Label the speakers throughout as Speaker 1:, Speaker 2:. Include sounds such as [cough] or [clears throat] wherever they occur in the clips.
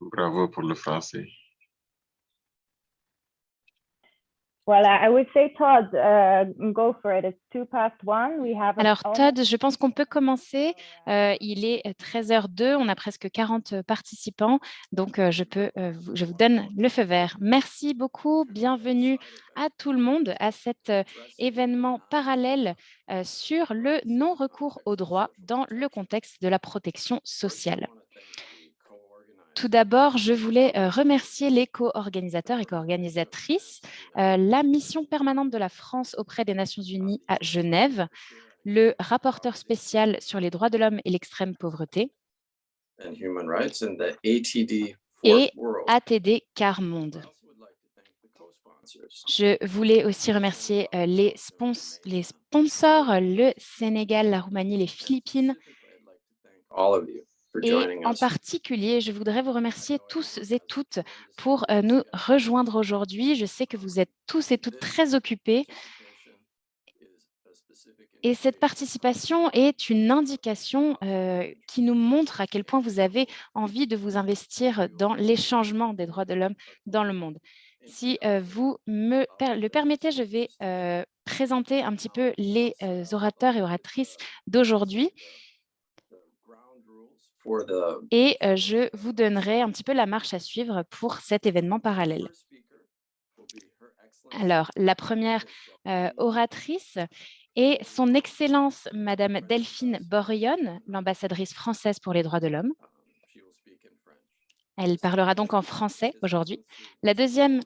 Speaker 1: Bravo pour le français.
Speaker 2: Voilà, I would say Todd, uh, go for it. It's two past one. We have
Speaker 3: Alors Todd, je pense qu'on peut commencer. Euh, il est 13h02, on a presque 40 participants, donc euh, je, peux, euh, je vous donne le feu vert. Merci beaucoup, bienvenue à tout le monde à cet événement parallèle sur le non-recours au droit dans le contexte de la protection sociale. Tout d'abord, je voulais euh, remercier les co-organisateurs et co-organisatrices, euh, la mission permanente de la France auprès des Nations Unies à Genève, le rapporteur spécial sur les droits de l'homme et l'extrême pauvreté, et ATD Car Monde. Je voulais aussi remercier euh, les, les sponsors, le Sénégal, la Roumanie, les Philippines, et en particulier, je voudrais vous remercier tous et toutes pour euh, nous rejoindre aujourd'hui. Je sais que vous êtes tous et toutes très occupés. Et cette participation est une indication euh, qui nous montre à quel point vous avez envie de vous investir dans les changements des droits de l'homme dans le monde. Si euh, vous me le permettez, je vais présenter un petit peu les orateurs et oratrices d'aujourd'hui. Et je vous donnerai un petit peu la marche à suivre pour cet événement parallèle. Alors, la première oratrice est son Excellence Madame Delphine Borion, l'ambassadrice française pour les droits de l'homme. Elle parlera donc en français aujourd'hui. La deuxième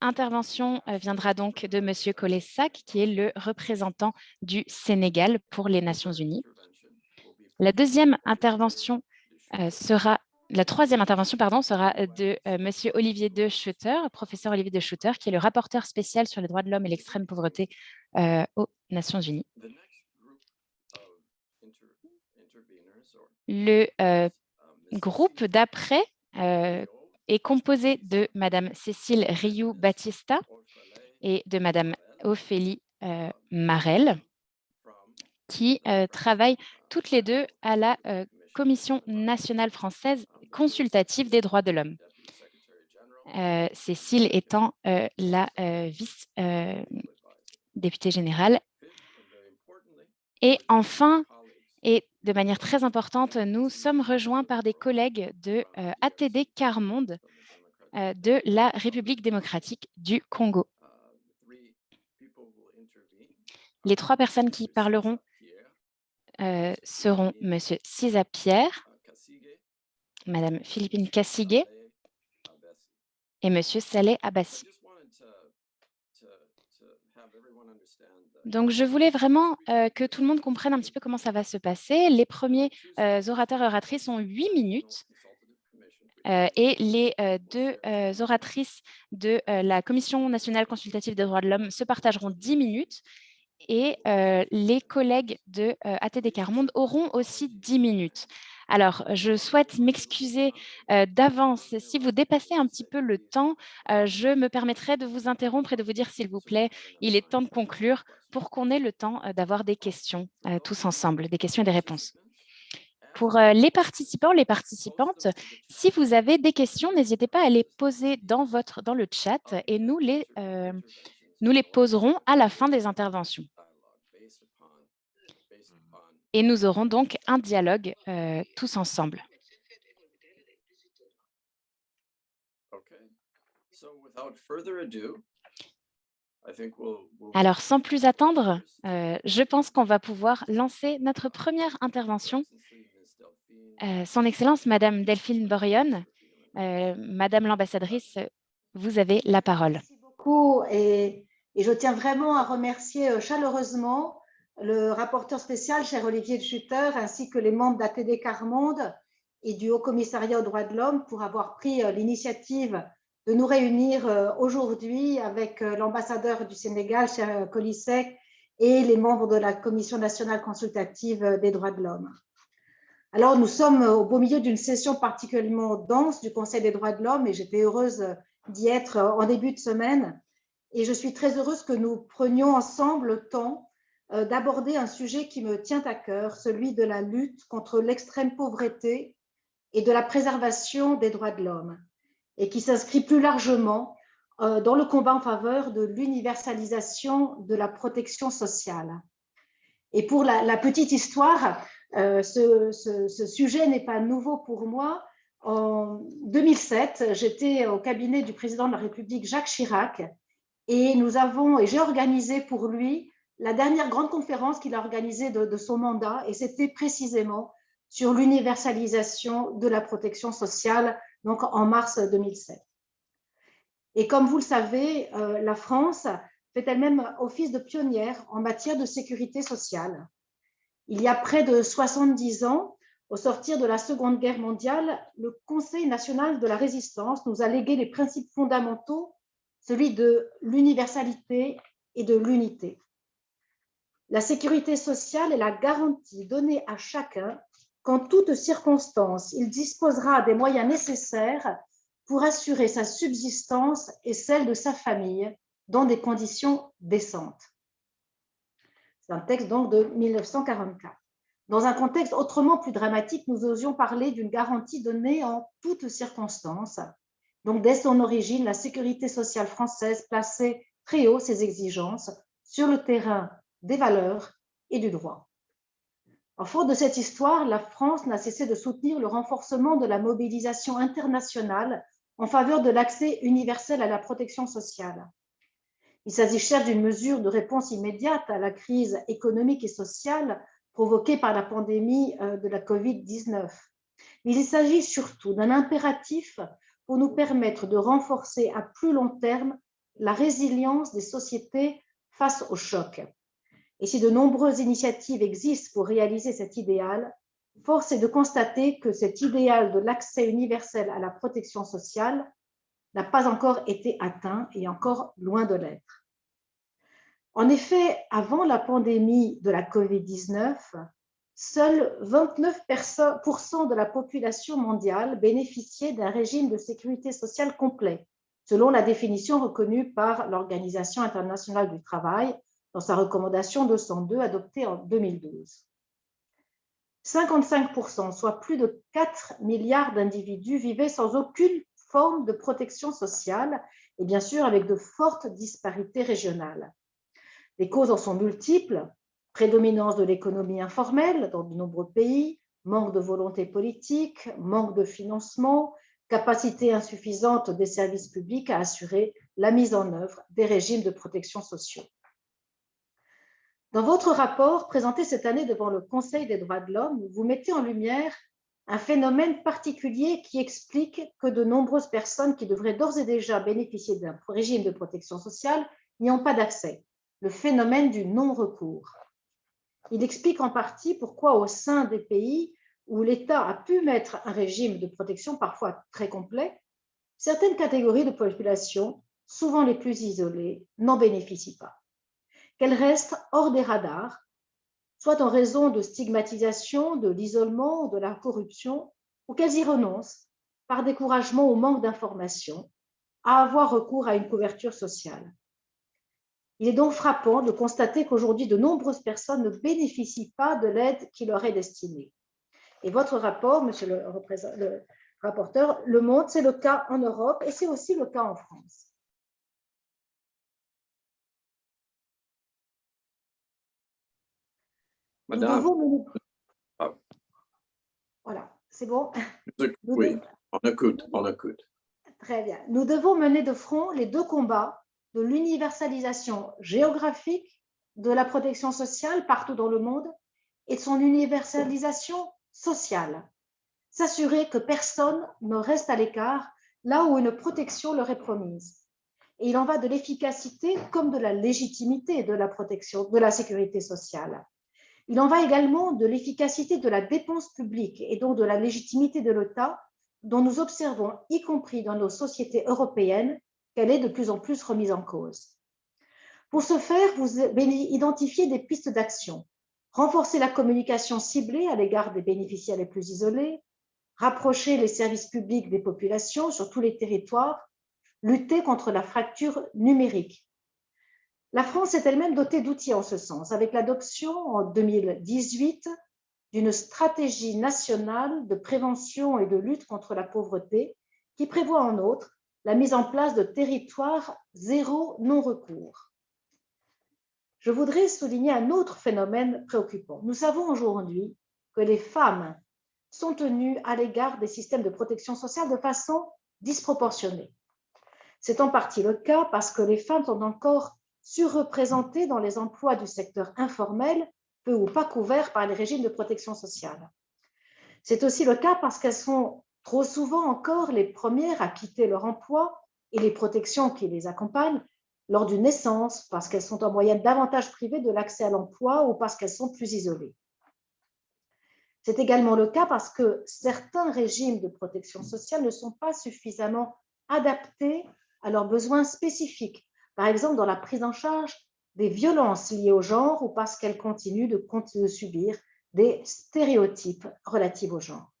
Speaker 3: intervention viendra donc de Monsieur Colessac, qui est le représentant du Sénégal pour les Nations Unies. La deuxième intervention euh, sera la troisième intervention pardon, sera euh, de euh, Monsieur Olivier de Schutter, professeur Olivier de Schutter, qui est le rapporteur spécial sur les droits de l'homme et l'extrême pauvreté aux Nations Unies. Le groupe d'après est composé de Madame Cécile Rioux-Batista et de Madame Ophélie Marel qui travaillent toutes les deux à la Commission nationale française consultative des droits de l'homme. Cécile étant la vice-députée générale. Et enfin, et de manière très importante, nous sommes rejoints par des collègues de ATD Carmonde de la République démocratique du Congo. Les trois personnes qui parleront euh, seront M. Cisa Pierre, Mme Philippine Kassigué et M. Saleh Abbassi. Donc, je voulais vraiment euh, que tout le monde comprenne un petit peu comment ça va se passer. Les premiers euh, orateurs et oratrices ont huit minutes et les deux oratrices de la Commission nationale consultative des droits de l'homme se partageront dix minutes et les collègues de ATD Carmonde auront aussi 10 minutes. Alors, je souhaite m'excuser d'avance. Si vous dépassez un petit peu le temps, je me permettrai de vous interrompre et de vous dire, s'il vous plaît, il est temps de conclure pour qu'on ait le temps d'avoir des questions tous ensemble, des questions et des réponses. Pour les participants, les participantes, si vous avez des questions, n'hésitez pas à les poser dans, votre, dans le chat et nous les, nous les poserons à la fin des interventions. Et nous aurons donc un dialogue euh, tous ensemble. Alors, sans plus attendre, euh, je pense qu'on va pouvoir lancer notre première intervention. Euh, son Excellence, Madame Delphine Borion, Madame l'ambassadrice, vous avez la parole.
Speaker 4: Merci beaucoup et je tiens vraiment à remercier chaleureusement le rapporteur spécial, cher Olivier de Schutter, ainsi que les membres d'ATD Carmonde et du Haut Commissariat aux droits de l'homme pour avoir pris euh, l'initiative de nous réunir euh, aujourd'hui avec euh, l'ambassadeur du Sénégal, cher Colisec, et les membres de la Commission nationale consultative des droits de l'homme. Alors, nous sommes au beau milieu d'une session particulièrement dense du Conseil des droits de l'homme et j'étais heureuse d'y être en début de semaine. Et je suis très heureuse que nous prenions ensemble le temps euh, d'aborder un sujet qui me tient à cœur, celui de la lutte contre l'extrême pauvreté et de la préservation des droits de l'homme et qui s'inscrit plus largement euh, dans le combat en faveur de l'universalisation de la protection sociale. Et pour la, petite histoire, euh, ce, ce, sujet n'est pas nouveau pour moi. En 2007, j'étais au cabinet du président de la République, Jacques Chirac, et nous avons, et j'ai organisé pour lui la dernière grande conférence qu'il a organisée de, son mandat, et c'était précisément sur l'universalisation de la protection sociale, donc en mars 2007. Et comme vous le savez, euh, la France fait elle-même office de pionnière en matière de sécurité sociale. Il y a près de 70 ans, au sortir de la Seconde Guerre mondiale, le Conseil national de la résistance nous a légué les principes fondamentaux, celui de l'universalité et de l'unité. La sécurité sociale est la garantie donnée à chacun qu'en toutes circonstances, il disposera des moyens nécessaires pour assurer sa subsistance et celle de sa famille dans des conditions décentes. C'est un texte donc de 1944. Dans un contexte autrement plus dramatique, nous osions parler d'une garantie donnée en toutes circonstances. Donc, dès son origine, la sécurité sociale française plaçait très haut ses exigences sur le terrain des valeurs et du droit. En faute de cette histoire, la France n'a cessé de soutenir le renforcement de la mobilisation internationale en faveur de l'accès universel à la protection sociale. Il s'agit certes d'une mesure de réponse immédiate à la crise économique et sociale provoquée par la pandémie euh, de la COVID-19, mais il s'agit surtout d'un impératif pour nous permettre de renforcer à plus long terme la résilience des sociétés face au choc. Et si de nombreuses initiatives existent pour réaliser cet idéal, force est de constater que cet idéal de l'accès universel à la protection sociale n'a pas encore été atteint et encore loin de l'être. En effet, avant la pandémie de la COVID-19, seuls 29% de la population mondiale bénéficiait d'un régime de sécurité sociale complet, selon la définition reconnue par l'Organisation internationale du travail dans sa recommandation 202 adoptée en 2012. 55%, soit plus de 4 milliards d'individus, vivaient sans aucune forme de protection sociale et bien sûr avec de fortes disparités régionales. Les causes en sont multiples, prédominance de l'économie informelle dans de nombreux pays, manque de volonté politique, manque de financement, capacité insuffisante des services publics à assurer la mise en œuvre des régimes de protection sociaux. Dans votre rapport présenté cette année devant le Conseil des droits de l'homme, vous mettez en lumière un phénomène particulier qui explique que de nombreuses personnes qui devraient d'ores et déjà bénéficier d'un régime de protection sociale n'y ont pas d'accès, le phénomène du non-recours. Il explique en partie pourquoi au sein des pays où l'État a pu mettre un régime de protection parfois très complet, certaines catégories de population, souvent les plus isolées, n'en bénéficient pas qu'elles restent hors des radars, soit en raison de stigmatisation, de l'isolement, de la corruption, ou qu'elles y renoncent par découragement ou manque d'information à avoir recours à une couverture sociale. Il est donc frappant de constater qu'aujourd'hui, de nombreuses personnes ne bénéficient pas de l'aide qui leur est destinée. Et votre rapport, monsieur le, le rapporteur, le montre, c'est le cas en Europe et c'est aussi le cas en France.
Speaker 1: Madame.
Speaker 4: Ah. Voilà, c'est bon.
Speaker 1: Oui, on écoute, on écoute.
Speaker 4: Très bien. Nous devons mener de front les deux combats de l'universalisation géographique de la protection sociale partout dans le monde et de son universalisation sociale. S'assurer que personne ne reste à l'écart là où une protection leur est promise. Et il en va de l'efficacité comme de la légitimité de la protection, de la sécurité sociale. Il en va également de l'efficacité de la dépense publique et donc de la légitimité de l'État dont nous observons, y compris dans nos sociétés européennes, qu'elle est de plus en plus remise en cause. Pour ce faire, vous identifiez des pistes d'action. Renforcer la communication ciblée à l'égard des bénéficiaires les plus isolés, rapprocher les services publics des populations sur tous les territoires, lutter contre la fracture numérique. La France est elle-même dotée d'outils en ce sens, avec l'adoption en 2018 d'une stratégie nationale de prévention et de lutte contre la pauvreté qui prévoit en outre la mise en place de territoires zéro non-recours. Je voudrais souligner un autre phénomène préoccupant. Nous savons aujourd'hui que les femmes sont tenues à l'égard des systèmes de protection sociale de façon disproportionnée. C'est en partie le cas parce que les femmes sont encore surreprésentées dans les emplois du secteur informel, peu ou pas couverts par les régimes de protection sociale. C'est aussi le cas parce qu'elles sont trop souvent encore les premières à quitter leur emploi et les protections qui les accompagnent lors d'une naissance, parce qu'elles sont en moyenne davantage privées de l'accès à l'emploi ou parce qu'elles sont plus isolées. C'est également le cas parce que certains régimes de protection sociale ne sont pas suffisamment adaptés à leurs besoins spécifiques, par exemple dans la prise en charge des violences liées au genre ou parce qu'elles continuent de, de subir des stéréotypes relatifs au genre.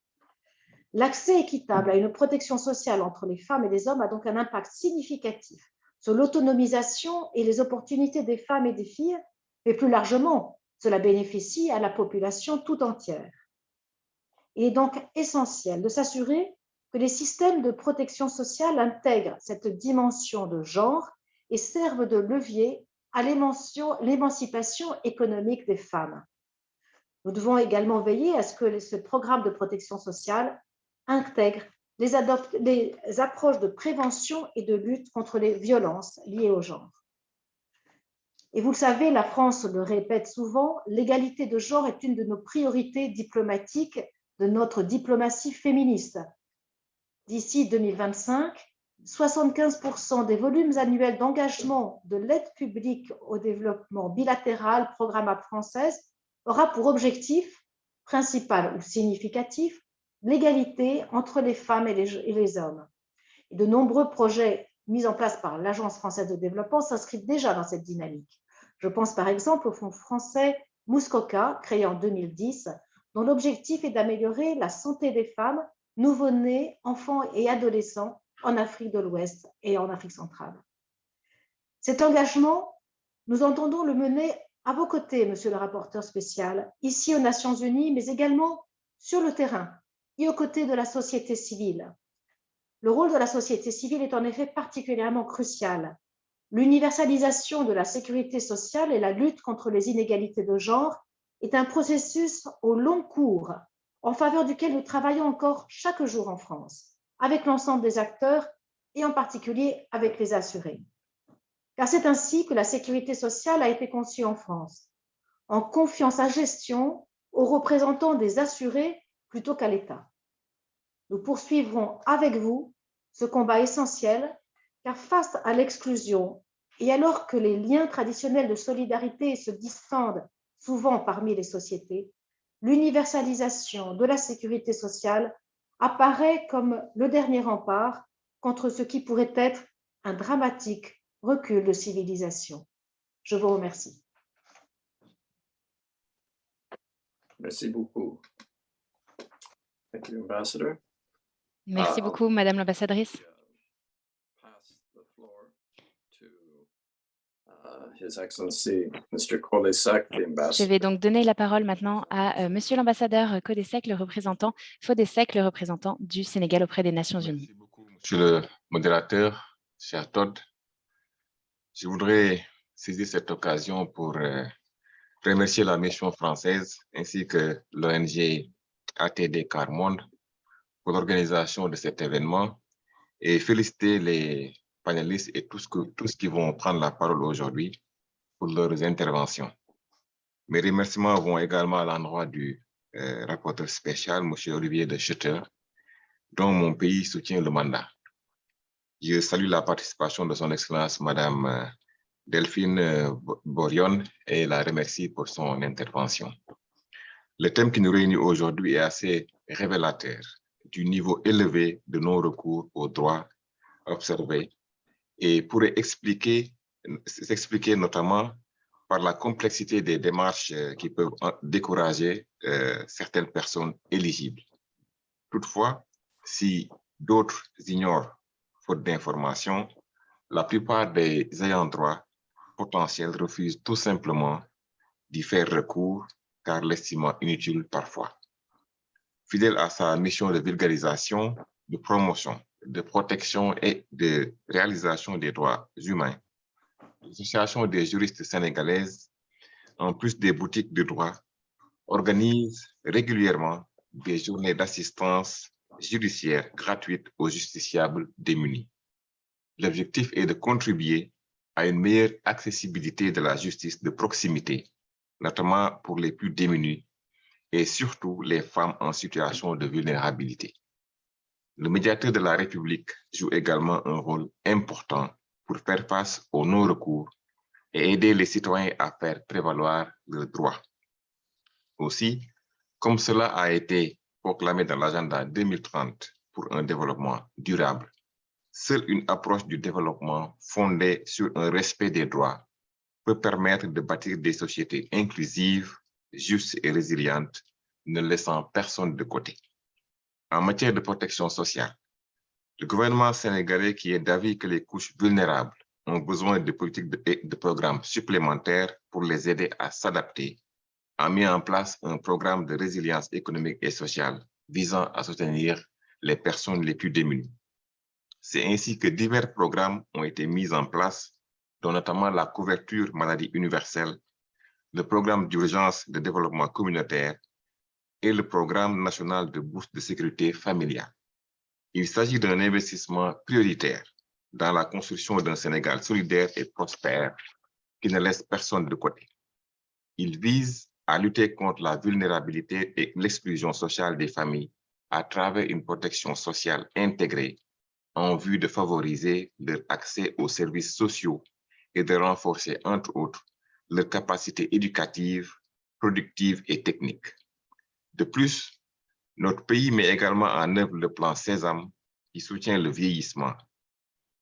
Speaker 4: L'accès équitable à une protection sociale entre les femmes et les hommes a donc un impact significatif sur l'autonomisation et les opportunités des femmes et des filles, mais plus largement, cela bénéficie à la population tout entière. Il est donc essentiel de s'assurer que les systèmes de protection sociale intègrent cette dimension de genre et servent de levier à l'émancipation économique des femmes. Nous devons également veiller à ce que ce programme de protection sociale intègre les, approches de prévention et de lutte contre les violences liées au genre. Et vous le savez, la France le répète souvent, l'égalité de genre est une de nos priorités diplomatiques de notre diplomatie féministe. D'ici 2025, 75% des volumes annuels d'engagement de l'aide publique au développement bilatéral programmable française aura pour objectif principal ou significatif l'égalité entre les femmes et les, hommes. De nombreux projets mis en place par l'Agence française de développement s'inscrivent déjà dans cette dynamique. Je pense par exemple au Fonds français Muskoka, créé en 2010, dont l'objectif est d'améliorer la santé des femmes, nouveau-nés, enfants et adolescents en Afrique de l'Ouest et en Afrique centrale. Cet engagement, nous entendons le mener à vos côtés, monsieur le rapporteur spécial, ici aux Nations Unies, mais également sur le terrain, et aux côtés de la société civile. Le rôle de la société civile est en effet particulièrement crucial. L'universalisation de la sécurité sociale et la lutte contre les inégalités de genre est un processus au long cours en faveur duquel nous travaillons encore chaque jour en France, avec l'ensemble des acteurs et en particulier avec les assurés. Car c'est ainsi que la sécurité sociale a été conçue en France, en confiant sa gestion aux représentants des assurés plutôt qu'à l'État. Nous poursuivrons avec vous ce combat essentiel, car face à l'exclusion et alors que les liens traditionnels de solidarité se distendent souvent parmi les sociétés, l'universalisation de la sécurité sociale apparaît comme le dernier rempart contre ce qui pourrait être un dramatique recul de civilisation. Je vous remercie.
Speaker 1: Merci beaucoup.
Speaker 3: Merci
Speaker 1: Uh,
Speaker 3: beaucoup, Madame l'ambassadrice. Je vais donc donner la parole maintenant à euh, Monsieur l'ambassadeur Codesec, le représentant Fodesec, le représentant du Sénégal auprès des Nations Unies.
Speaker 5: Merci beaucoup, Monsieur le modérateur, cher Todd. Je voudrais saisir cette occasion pour euh, remercier la mission française ainsi que l'ONG ATD Carmonde pour l'organisation de cet événement et féliciter les panélistes et tous, que, tous qui vont prendre la parole aujourd'hui pour leurs interventions. Mes remerciements vont également à l'endroit du euh, rapporteur spécial, M. Olivier de Schutter, dont mon pays soutient le mandat. Je salue la participation de son Excellence Madame euh, Delphine euh, Borion et la remercie pour son intervention. Le thème qui nous réunit aujourd'hui est assez révélateur du niveau élevé de non-recours aux droits observés et pourrait expliquer s'expliquer notamment par la complexité des démarches euh, qui peuvent décourager euh, certaines personnes éligibles. Toutefois, si d'autres ignorent faute d'information, la plupart des ayants droit potentiels refusent tout simplement d'y faire recours car l'estimant inutile parfois. Fidèle à sa mission de vulgarisation, de promotion, de protection et de réalisation des droits humains, l'Association des juristes sénégalaises, en plus des boutiques de droit, organise régulièrement des journées d'assistance judiciaire gratuite aux justiciables démunis. L'objectif est de contribuer à une meilleure accessibilité de la justice de proximité, notamment pour les plus démunis et surtout les femmes en situation de vulnérabilité. Le médiateur de la République joue également un rôle important pour faire face aux non-recours et aider les citoyens à faire prévaloir leurs droits. Aussi, comme cela a été proclamé dans l'agenda 2030 pour un développement durable, seule une approche du développement fondée sur un respect des droits peut permettre de bâtir des sociétés inclusives, justes et résilientes, ne laissant personne de côté. En matière de protection sociale, le gouvernement sénégalais qui est d'avis que les couches vulnérables ont besoin de politiques et de programmes supplémentaires pour les aider à s'adapter a mis en place un programme de résilience économique et sociale visant à soutenir les personnes les plus démunies. C'est ainsi que divers programmes ont été mis en place, dont notamment la couverture maladie universelle, le programme d'urgence de développement communautaire et le programme national de bourse de sécurité familiale. Il s'agit d'un investissement prioritaire dans la construction d'un Sénégal solidaire et prospère qui ne laisse personne de côté. Il vise à lutter contre la vulnérabilité et l'exclusion sociale des familles à travers une protection sociale intégrée en vue de favoriser leur accès aux services sociaux et de renforcer, entre autres, leurs capacités éducatives, productives et techniques. De plus, notre pays met également en œuvre le plan Sésame qui soutient le vieillissement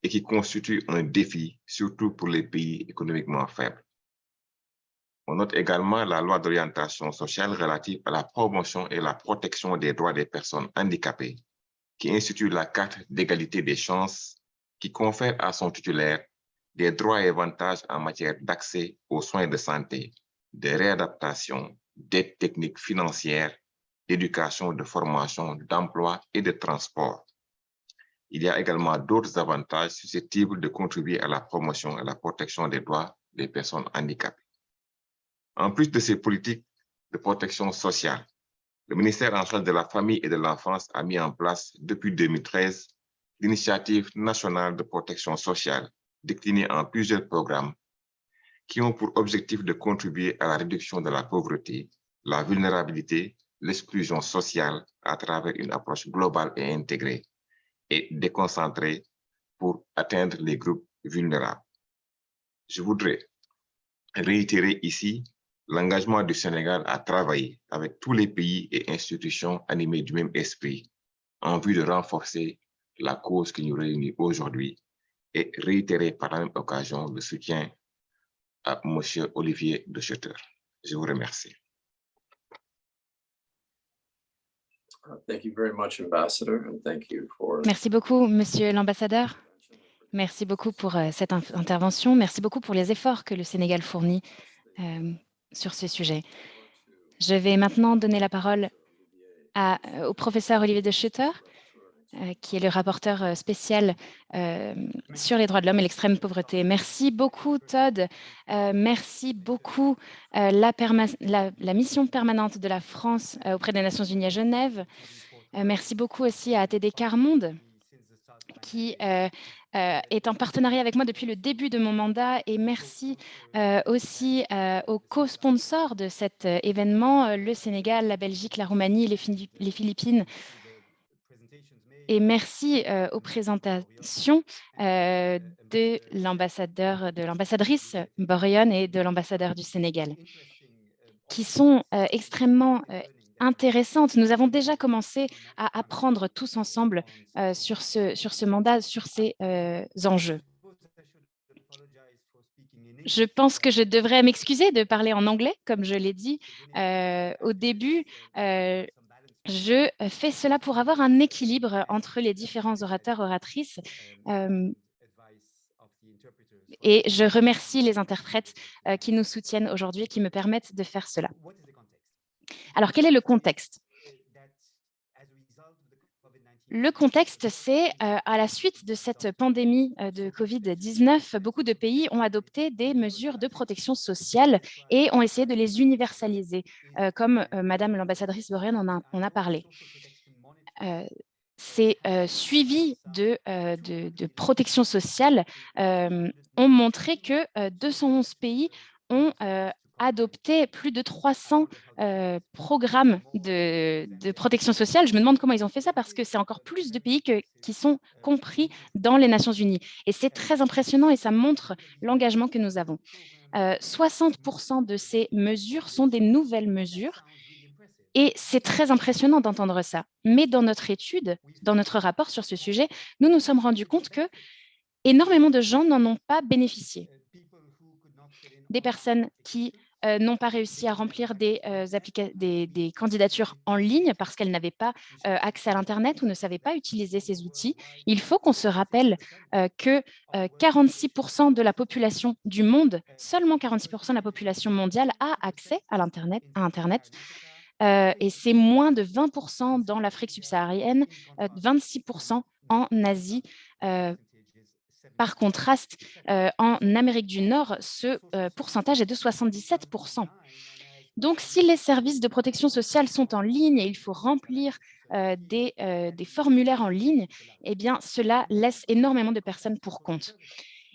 Speaker 5: et qui constitue un défi, surtout pour les pays économiquement faibles. On note également la loi d'orientation sociale relative à la promotion et la protection des droits des personnes handicapées, qui institue la carte d'égalité des chances, qui confère à son titulaire des droits et avantages en matière d'accès aux soins de santé, de réadaptation, d'aide technique financière, d'éducation, de formation, d'emploi et de transport. Il y a également d'autres avantages susceptibles de contribuer à la promotion et à la protection des droits des personnes handicapées. En plus de ces politiques de protection sociale, le ministère en charge de la famille et de l'enfance a mis en place depuis 2013 l'initiative nationale de protection sociale déclinée en plusieurs programmes qui ont pour objectif de contribuer à la réduction de la pauvreté, la vulnérabilité, l'exclusion sociale à travers une approche globale et intégrée et déconcentrée pour atteindre les groupes vulnérables. Je voudrais réitérer ici l'engagement du Sénégal à travailler avec tous les pays et institutions animés du même esprit en vue de renforcer la cause qui nous réunit aujourd'hui et réitérer par la même occasion le soutien à M. Olivier de Schutter. Je vous remercie.
Speaker 3: Merci beaucoup, Monsieur l'ambassadeur. Merci beaucoup pour euh, cette intervention. Merci beaucoup pour les efforts que le Sénégal fournit euh, sur ce sujet. Je vais maintenant donner la parole à, euh, au professeur Olivier de Schutter, qui est le rapporteur euh, spécial sur les droits de l'homme et l'extrême pauvreté. Merci beaucoup, Todd. merci beaucoup, la, la, la, mission permanente de la France auprès des Nations Unies à Genève. merci beaucoup aussi à ATD Carmonde, qui euh, euh, est en partenariat avec moi depuis le début de mon mandat et merci euh, aussi aux co-sponsors de cet événement, le Sénégal, la Belgique, la Roumanie, les Philippines. Et merci aux présentations de l'ambassadeur, de l'ambassadrice Borion et de l'ambassadeur du Sénégal, qui sont extrêmement intéressante. Nous avons déjà commencé à apprendre tous ensemble euh, sur, ce, sur ce mandat, sur ces euh, enjeux. Je pense que je devrais m'excuser de parler en anglais, comme je l'ai dit euh, au début. Je fais cela pour avoir un équilibre entre les différents orateurs, oratrices. et je remercie les interprètes qui nous soutiennent aujourd'hui et qui me permettent de faire cela. Alors, quel est le contexte? Le contexte, c'est à la suite de cette pandémie de Covid-19, beaucoup de pays ont adopté des mesures de protection sociale et ont essayé de les universaliser, comme Madame l'ambassadrice Borén en a, parlé. ces suivis de, de, de, protection sociale ont montré que 211 pays ont adopté plus de 300 programmes de, protection sociale. Je me demande comment ils ont fait ça parce que c'est encore plus de pays qui sont compris dans les Nations Unies. Et c'est très impressionnant et ça montre l'engagement que nous avons. 60% de ces mesures sont des nouvelles mesures et c'est très impressionnant d'entendre ça. Mais dans notre étude, dans notre rapport sur ce sujet, nous nous sommes rendus compte que énormément de gens n'en ont pas bénéficié. Des personnes qui euh, n'ont pas réussi à remplir des, euh, des, candidatures en ligne parce qu'elles n'avaient pas euh, accès à l'Internet ou ne savaient pas utiliser ces outils. Il faut qu'on se rappelle que 46% de la population du monde, seulement 46% de la population mondiale a accès à l'Internet. Internet, et c'est moins de 20% dans l'Afrique subsaharienne, 26% en Asie, par contraste, euh, en Amérique du Nord, ce euh, pourcentage est de 77% donc, si les services de protection sociale sont en ligne et il faut remplir euh, des, formulaires en ligne, eh cela laisse énormément de personnes pour compte.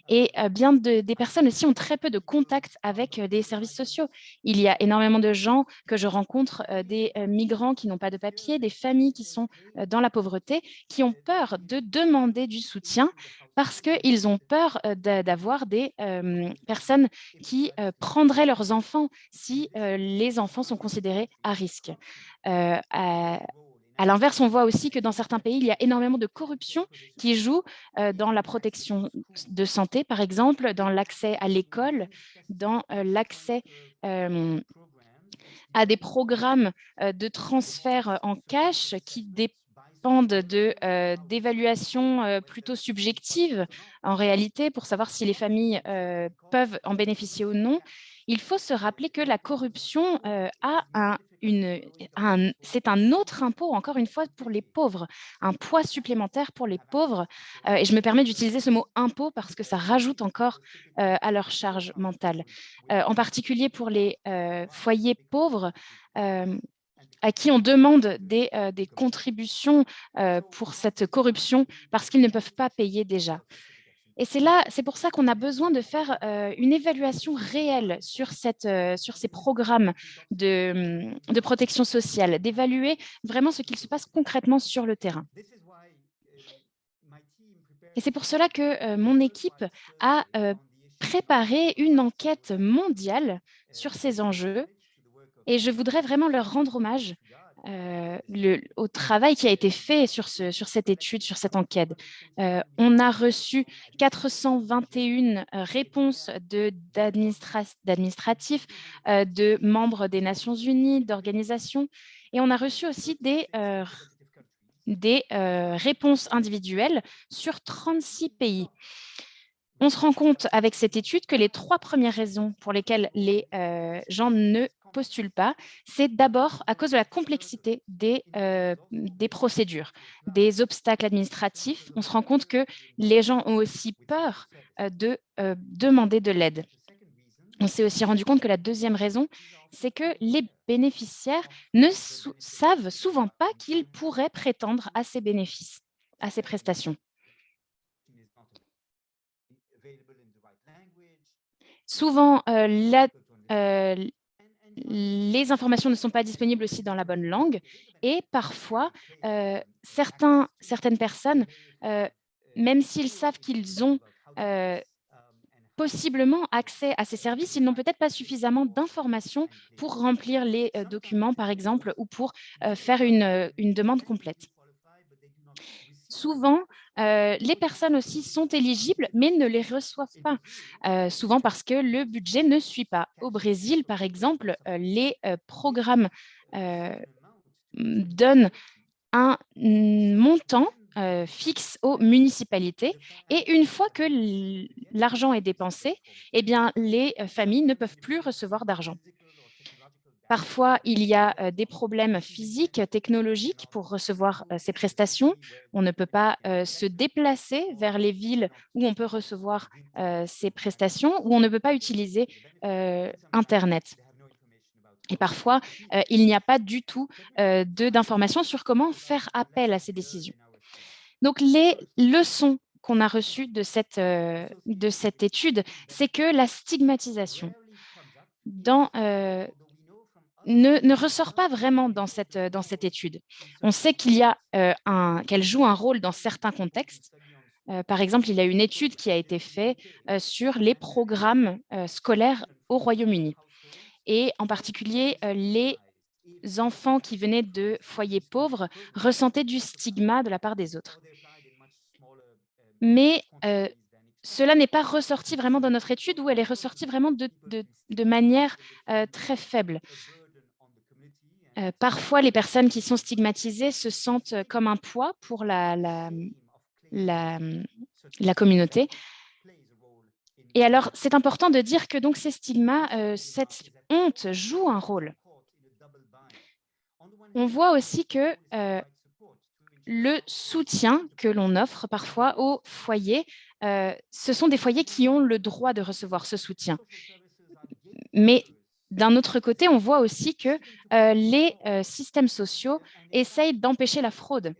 Speaker 3: Et bien des personnes aussi ont très peu de contact avec des services sociaux. Il y a énormément de gens que je rencontre, des migrants qui n'ont pas de papier, des familles qui sont dans la pauvreté, qui ont peur de demander du soutien parce qu'ils ont peur d'avoir des personnes qui prendraient leurs enfants si les enfants sont considérés à risque. L'inverse, on voit aussi que dans certains pays, il y a énormément de corruption qui joue euh, dans la protection de santé, par exemple, dans l'accès à l'école, dans euh, l'accès euh, à des programmes de transfert en cash qui dépendent d'évaluations plutôt subjectives en réalité pour savoir si les familles peuvent en bénéficier ou non. Il faut se rappeler que la corruption a un c'est un autre impôt, encore une fois, pour les pauvres, un poids supplémentaire pour les pauvres. Euh, et je me permets d'utiliser ce mot impôt parce que ça rajoute encore euh, à leur charge mentale. Euh, en particulier pour les foyers pauvres, à qui on demande des contributions pour cette corruption parce qu'ils ne peuvent pas payer déjà. Et c'est là, c'est pour ça qu'on a besoin de faire une évaluation réelle sur, sur ces programmes de, de protection sociale, d'évaluer vraiment ce qu'il se passe concrètement sur le terrain. Et c'est pour cela que mon équipe a préparé une enquête mondiale sur ces enjeux et je voudrais vraiment leur rendre hommage euh, le, au travail qui a été fait sur, ce, sur cette étude, sur cette enquête. Euh, on a reçu 421 euh, réponses d'administratifs, de membres des Nations Unies, d'organisations, et on a reçu aussi des réponses individuelles sur 36 pays. On se rend compte avec cette étude que les trois premières raisons pour lesquelles les gens ne postulent pas, c'est d'abord à cause de la complexité des, euh, des procédures, des obstacles administratifs. On se rend compte que les gens ont aussi peur euh, de euh, demander de l'aide. On s'est aussi rendu compte que la deuxième raison, c'est que les bénéficiaires ne savent souvent pas qu'ils pourraient prétendre à ces bénéfices, à ces prestations. Souvent, la, les informations ne sont pas disponibles aussi dans la bonne langue et parfois, euh, certaines personnes, euh, même s'ils savent qu'ils ont euh, possiblement accès à ces services, ils n'ont peut-être pas suffisamment d'informations pour remplir les documents, par exemple, ou pour faire une, une demande complète. Souvent, les personnes aussi sont éligibles, mais ne les reçoivent pas, souvent parce que le budget ne suit pas. Au Brésil, par exemple, les programmes donnent un montant fixe aux municipalités et une fois que l'argent est dépensé, eh les familles ne peuvent plus recevoir d'argent. Parfois, il y a des problèmes physiques, technologiques pour recevoir ces prestations. On ne peut pas se déplacer vers les villes où on peut recevoir ces prestations, ou on ne peut pas utiliser Internet. Et parfois, il n'y a pas du tout d'informations sur comment faire appel à ces décisions. Donc, les leçons qu'on a reçues de cette, de cette étude, c'est que la stigmatisation dans, ne, ressort pas vraiment dans cette, euh, dans cette étude. On sait qu'il y a euh, qu'elle joue un rôle dans certains contextes. Euh, par exemple, il y a une étude qui a été faite sur les programmes scolaires au Royaume-Uni. Et en particulier, les enfants qui venaient de foyers pauvres ressentaient du stigma de la part des autres. Mais cela n'est pas ressorti vraiment dans notre étude où elle est ressortie vraiment de manière très faible parfois, les personnes qui sont stigmatisées se sentent comme un poids pour la, la, la, communauté. Et alors, c'est important de dire que donc ces stigmas, cette honte joue un rôle. On voit aussi que le soutien que l'on offre parfois aux foyers, ce sont des foyers qui ont le droit de recevoir ce soutien. Mais d'un autre côté, on voit aussi que euh, les euh, systèmes sociaux essayent d'empêcher la fraude.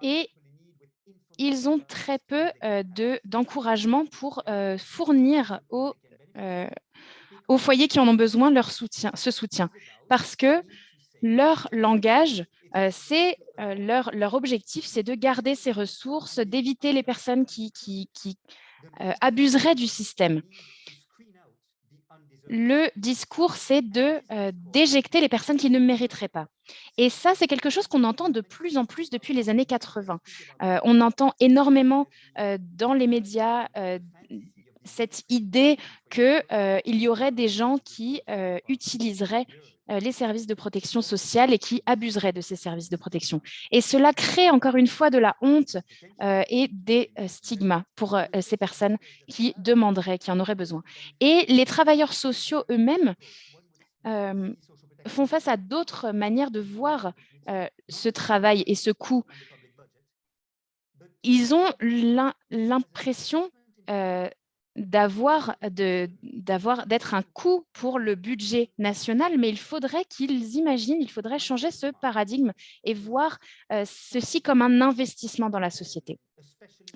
Speaker 3: Et ils ont très peu euh, d'encouragement pour fournir aux, foyers qui en ont besoin leur soutien, ce soutien. Parce que leur langage, c'est leur, objectif, c'est de garder ces ressources, d'éviter les personnes qui abuseraient du système le discours, c'est de euh, d'éjecter les personnes qui ne mériteraient pas. Et ça, c'est quelque chose qu'on entend de plus en plus depuis les années 80. Euh, on entend énormément euh, dans les médias cette idée qu'il y aurait des gens qui utiliseraient les services de protection sociale et qui abuseraient de ces services de protection. Et cela crée encore une fois de la honte euh, et des euh, stigmas pour ces personnes qui demanderaient, qui en auraient besoin. Et les travailleurs sociaux eux-mêmes font face à d'autres manières de voir ce travail et ce coût. Ils ont l'impression d'avoir d'être un coût pour le budget national, mais il faudrait qu'ils imaginent, il faudrait changer ce paradigme et voir euh, ceci comme un investissement dans la société.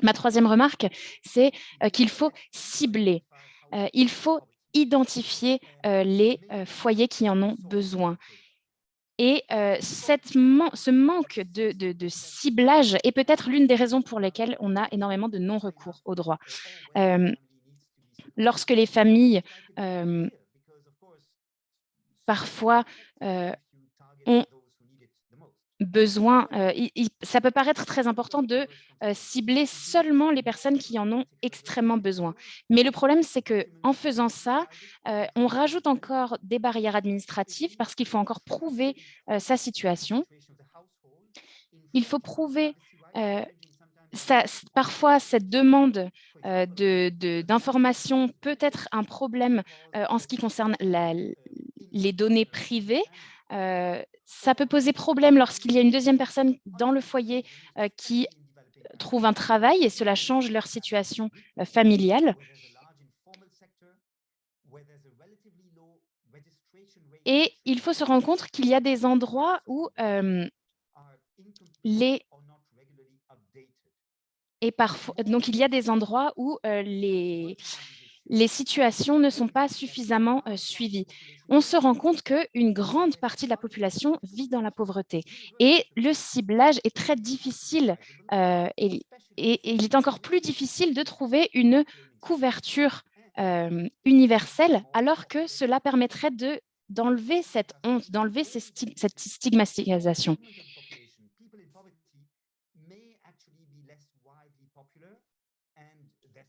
Speaker 3: Ma troisième remarque, c'est euh, qu'il faut cibler, euh, il faut identifier les foyers qui en ont besoin. Et cette ce manque de, de, ciblage est peut-être l'une des raisons pour lesquelles on a énormément de non-recours au droit lorsque les familles, euh, parfois, euh, ont besoin, euh, ça peut paraître très important de cibler seulement les personnes qui en ont extrêmement besoin. Mais le problème, c'est qu'en faisant ça, on rajoute encore des barrières administratives parce qu'il faut encore prouver sa situation. Il faut prouver parfois, cette demande euh, d'information peut être un problème euh, en ce qui concerne les données privées. Euh, ça peut poser problème lorsqu'il y a une deuxième personne dans le foyer qui trouve un travail et cela change leur situation familiale. Et il faut se rendre compte qu'il y a des endroits où les et donc, il y a des endroits où euh, les, les situations ne sont pas suffisamment euh, suivies. On se rend compte qu'une grande partie de la population vit dans la pauvreté. Et le ciblage est très difficile euh, et, il est encore plus difficile de trouver une couverture universelle alors que cela permettrait d'enlever cette honte, d'enlever cette stigmatisation.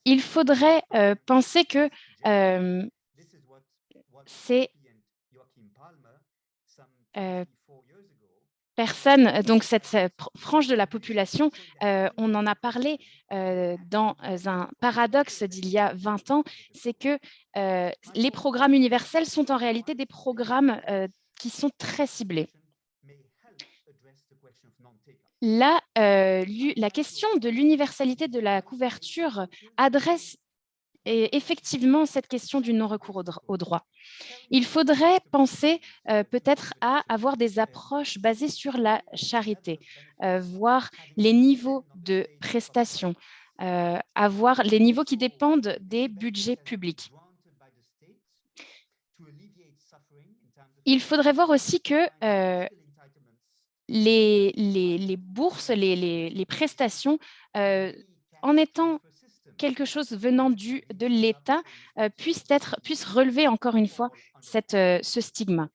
Speaker 3: Il faudrait euh, penser que euh, c'est euh, personnes, donc cette frange de la population, on en a parlé dans un paradoxe d'il y a 20 ans, c'est que les programmes universels sont en réalité des programmes qui sont très ciblés. Là, la question de l'universalité de la couverture adresse effectivement cette question du non-recours au, droit. Il faudrait penser peut-être à avoir des approches basées sur la charité, voir les niveaux de prestations, avoir les niveaux qui dépendent des budgets publics. Il faudrait voir aussi que les, les, bourses, les, les prestations, en étant quelque chose venant du, de l'État euh, puisse, être, puisse relever encore une fois cette, euh, ce stigma.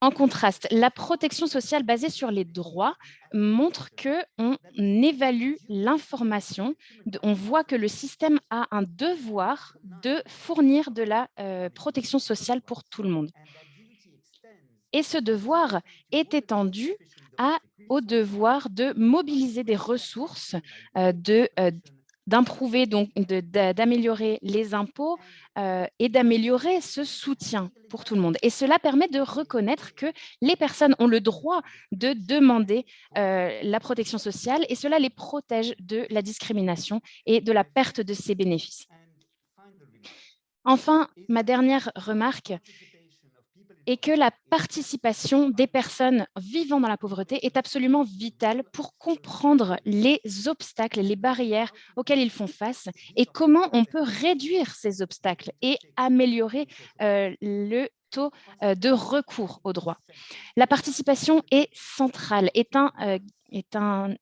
Speaker 3: En contraste, la protection sociale basée sur les droits montre qu'on évalue l'information, on voit que le système a un devoir de fournir de la euh, protection sociale pour tout le monde. Et ce devoir est étendu au devoir de mobiliser des ressources, euh, de euh, d'améliorer les impôts euh, et d'améliorer ce soutien pour tout le monde. Et cela permet de reconnaître que les personnes ont le droit de demander la protection sociale et cela les protège de la discrimination et de la perte de ses bénéfices. Enfin, ma dernière remarque, et que la participation des personnes vivant dans la pauvreté est absolument vitale pour comprendre les obstacles, les barrières auxquelles ils font face et comment on peut réduire ces obstacles et améliorer euh, le de recours au droit. La participation est centrale, est un, est un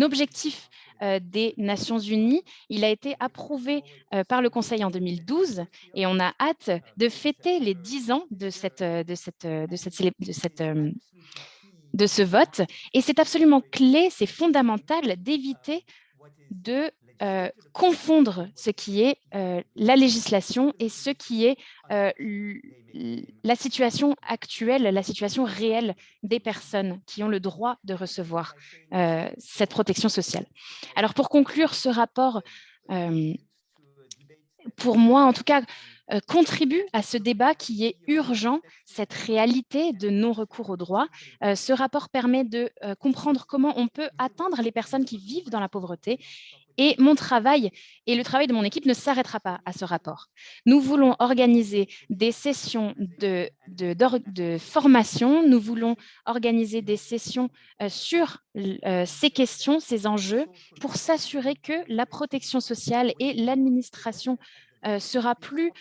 Speaker 3: objectif des Nations Unies. Il a été approuvé par le Conseil en 2012 et on a hâte de fêter les 10 ans de, cette, de, cette, de, cette, de, cette, de ce vote. Et c'est absolument clé, c'est fondamental d'éviter de euh, confondre ce qui est euh, la législation et ce qui est euh, la situation actuelle, la situation réelle des personnes qui ont le droit de recevoir cette protection sociale. Alors pour conclure ce rapport, pour moi en tout cas, contribue à ce débat qui est urgent, cette réalité de non-recours au droit. ce rapport permet de comprendre comment on peut atteindre les personnes qui vivent dans la pauvreté et mon travail et le travail de mon équipe ne s'arrêtera pas à ce rapport. Nous voulons organiser des sessions de, formation, nous voulons organiser des sessions euh, sur euh, ces questions, ces enjeux, pour s'assurer que la protection sociale et l'administration euh, sera plus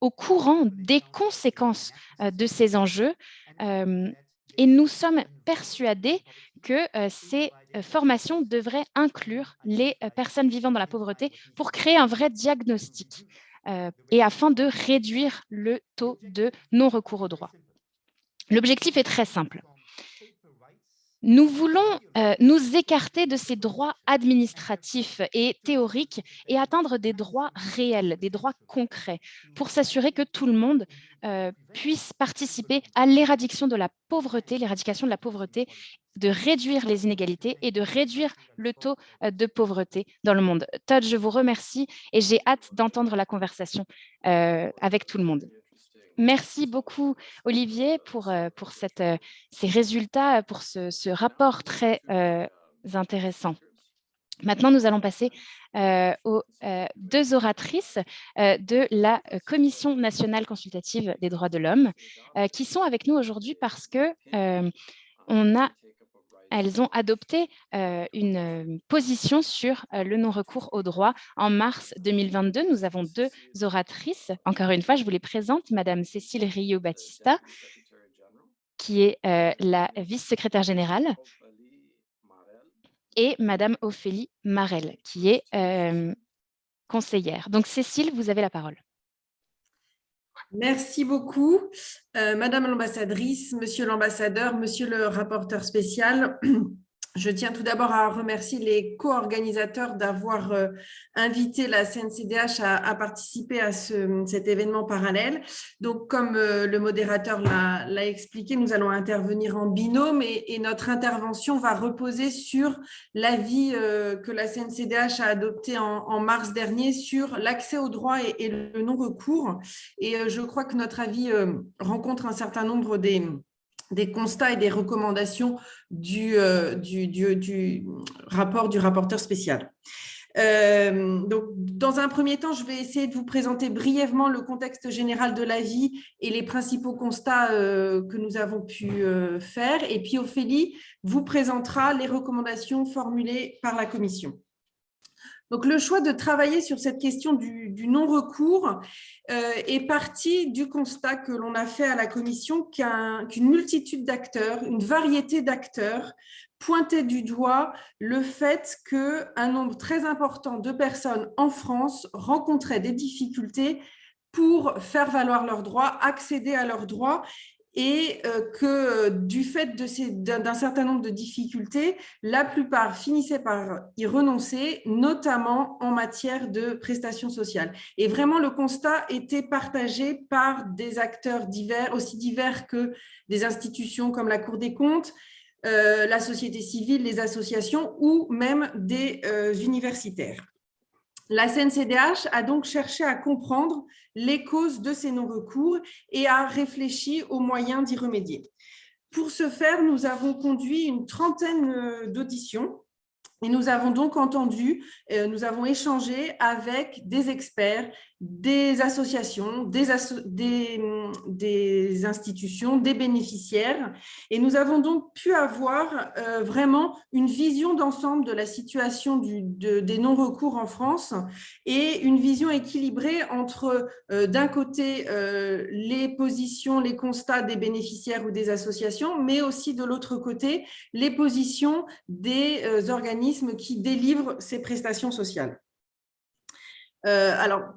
Speaker 3: au courant des conséquences de ces enjeux. et nous sommes persuadés que ces formations devraient inclure les personnes vivant dans la pauvreté pour créer un vrai diagnostic et afin de réduire le taux de non-recours au droit. L'objectif est très simple. Nous voulons nous écarter de ces droits administratifs et théoriques et atteindre des droits réels, des droits concrets, pour s'assurer que tout le monde puisse participer à l'éradication de la pauvreté, l'éradication de la pauvreté, de réduire les inégalités et de réduire le taux de pauvreté dans le monde. Todd, je vous remercie et j'ai hâte d'entendre la conversation avec tout le monde. Merci beaucoup, Olivier, pour, pour cette, ces résultats, pour ce, ce rapport très intéressant. Maintenant, nous allons passer aux deux oratrices de la Commission nationale consultative des droits de l'homme qui sont avec nous aujourd'hui parce que on a elles ont adopté une position sur le non-recours au droit. En mars 2022, nous avons deux oratrices. Encore une fois, je vous les présente. Madame Cécile Rio-Batista, qui est la vice-secrétaire générale, et Madame Ophélie Marel, qui est conseillère. Donc, Cécile, vous avez la parole.
Speaker 6: Merci beaucoup, euh, Madame l'ambassadrice, Monsieur l'ambassadeur, Monsieur le rapporteur spécial. [clears throat] je tiens tout d'abord à remercier les co-organisateurs d'avoir euh, invité la CNCDH à, participer à cet événement parallèle. Donc, comme euh, le modérateur l'a expliqué, nous allons intervenir en binôme et, notre intervention va reposer sur l'avis euh, que la CNCDH a adopté en, mars dernier sur l'accès au droit et, le non-recours. Et je crois que notre avis rencontre un certain nombre des des constats et des recommandations du, euh, du, rapport du rapporteur spécial. Euh, donc, dans un premier temps, je vais essayer de vous présenter brièvement le contexte général de l'avis et les principaux constats euh, que nous avons pu faire. Et puis, Ophélie vous présentera les recommandations formulées par la Commission. Donc, le choix de travailler sur cette question du, non-recours euh, est parti du constat que l'on a fait à la Commission qu'une multitude d'acteurs, une variété d'acteurs pointaient du doigt le fait qu'un nombre très important de personnes en France rencontraient des difficultés pour faire valoir leurs droits, accéder à leurs droits et euh, que euh, du fait d'un certain nombre de difficultés, la plupart finissaient par y renoncer, notamment en matière de prestations sociales. Et vraiment, le constat était partagé par des acteurs divers, aussi divers que des institutions comme la Cour des comptes, euh, la société civile, les associations ou même des universitaires. La CNCDH a donc cherché à comprendre les causes de ces non-recours et a réfléchi aux moyens d'y remédier. Pour ce faire, nous avons conduit une trentaine euh, d'auditions et nous avons donc entendu, euh, nous avons échangé avec des experts, des associations, des, institutions, des bénéficiaires. Et nous avons donc pu avoir euh, vraiment une vision d'ensemble de la situation des non-recours en France et une vision équilibrée entre, euh, d'un côté, les positions, les constats des bénéficiaires ou des associations, mais aussi de l'autre côté, les positions des organismes qui délivre ces prestations sociales. Euh, alors,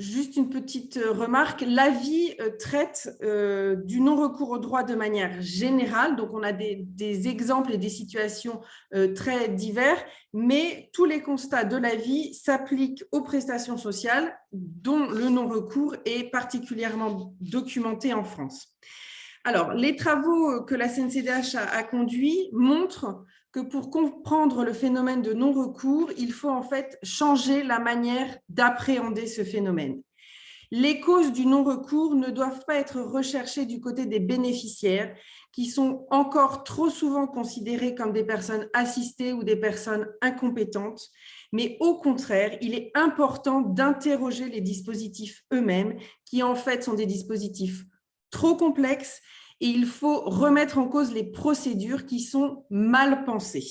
Speaker 6: juste une petite remarque, l'avis euh, traite euh, du non-recours au droit de manière générale, donc on a des, exemples et des situations très divers, mais tous les constats de l'avis s'appliquent aux prestations sociales dont le non-recours est particulièrement documenté en France. Alors, les travaux que la CNCDH a conduits montrent que pour comprendre le phénomène de non-recours, il faut en fait changer la manière d'appréhender ce phénomène. Les causes du non-recours ne doivent pas être recherchées du côté des bénéficiaires, qui sont encore trop souvent considérés comme des personnes assistées ou des personnes incompétentes, mais au contraire, il est important d'interroger les dispositifs eux-mêmes, qui en fait sont des dispositifs trop complexes et il faut remettre en cause les procédures qui sont mal pensées.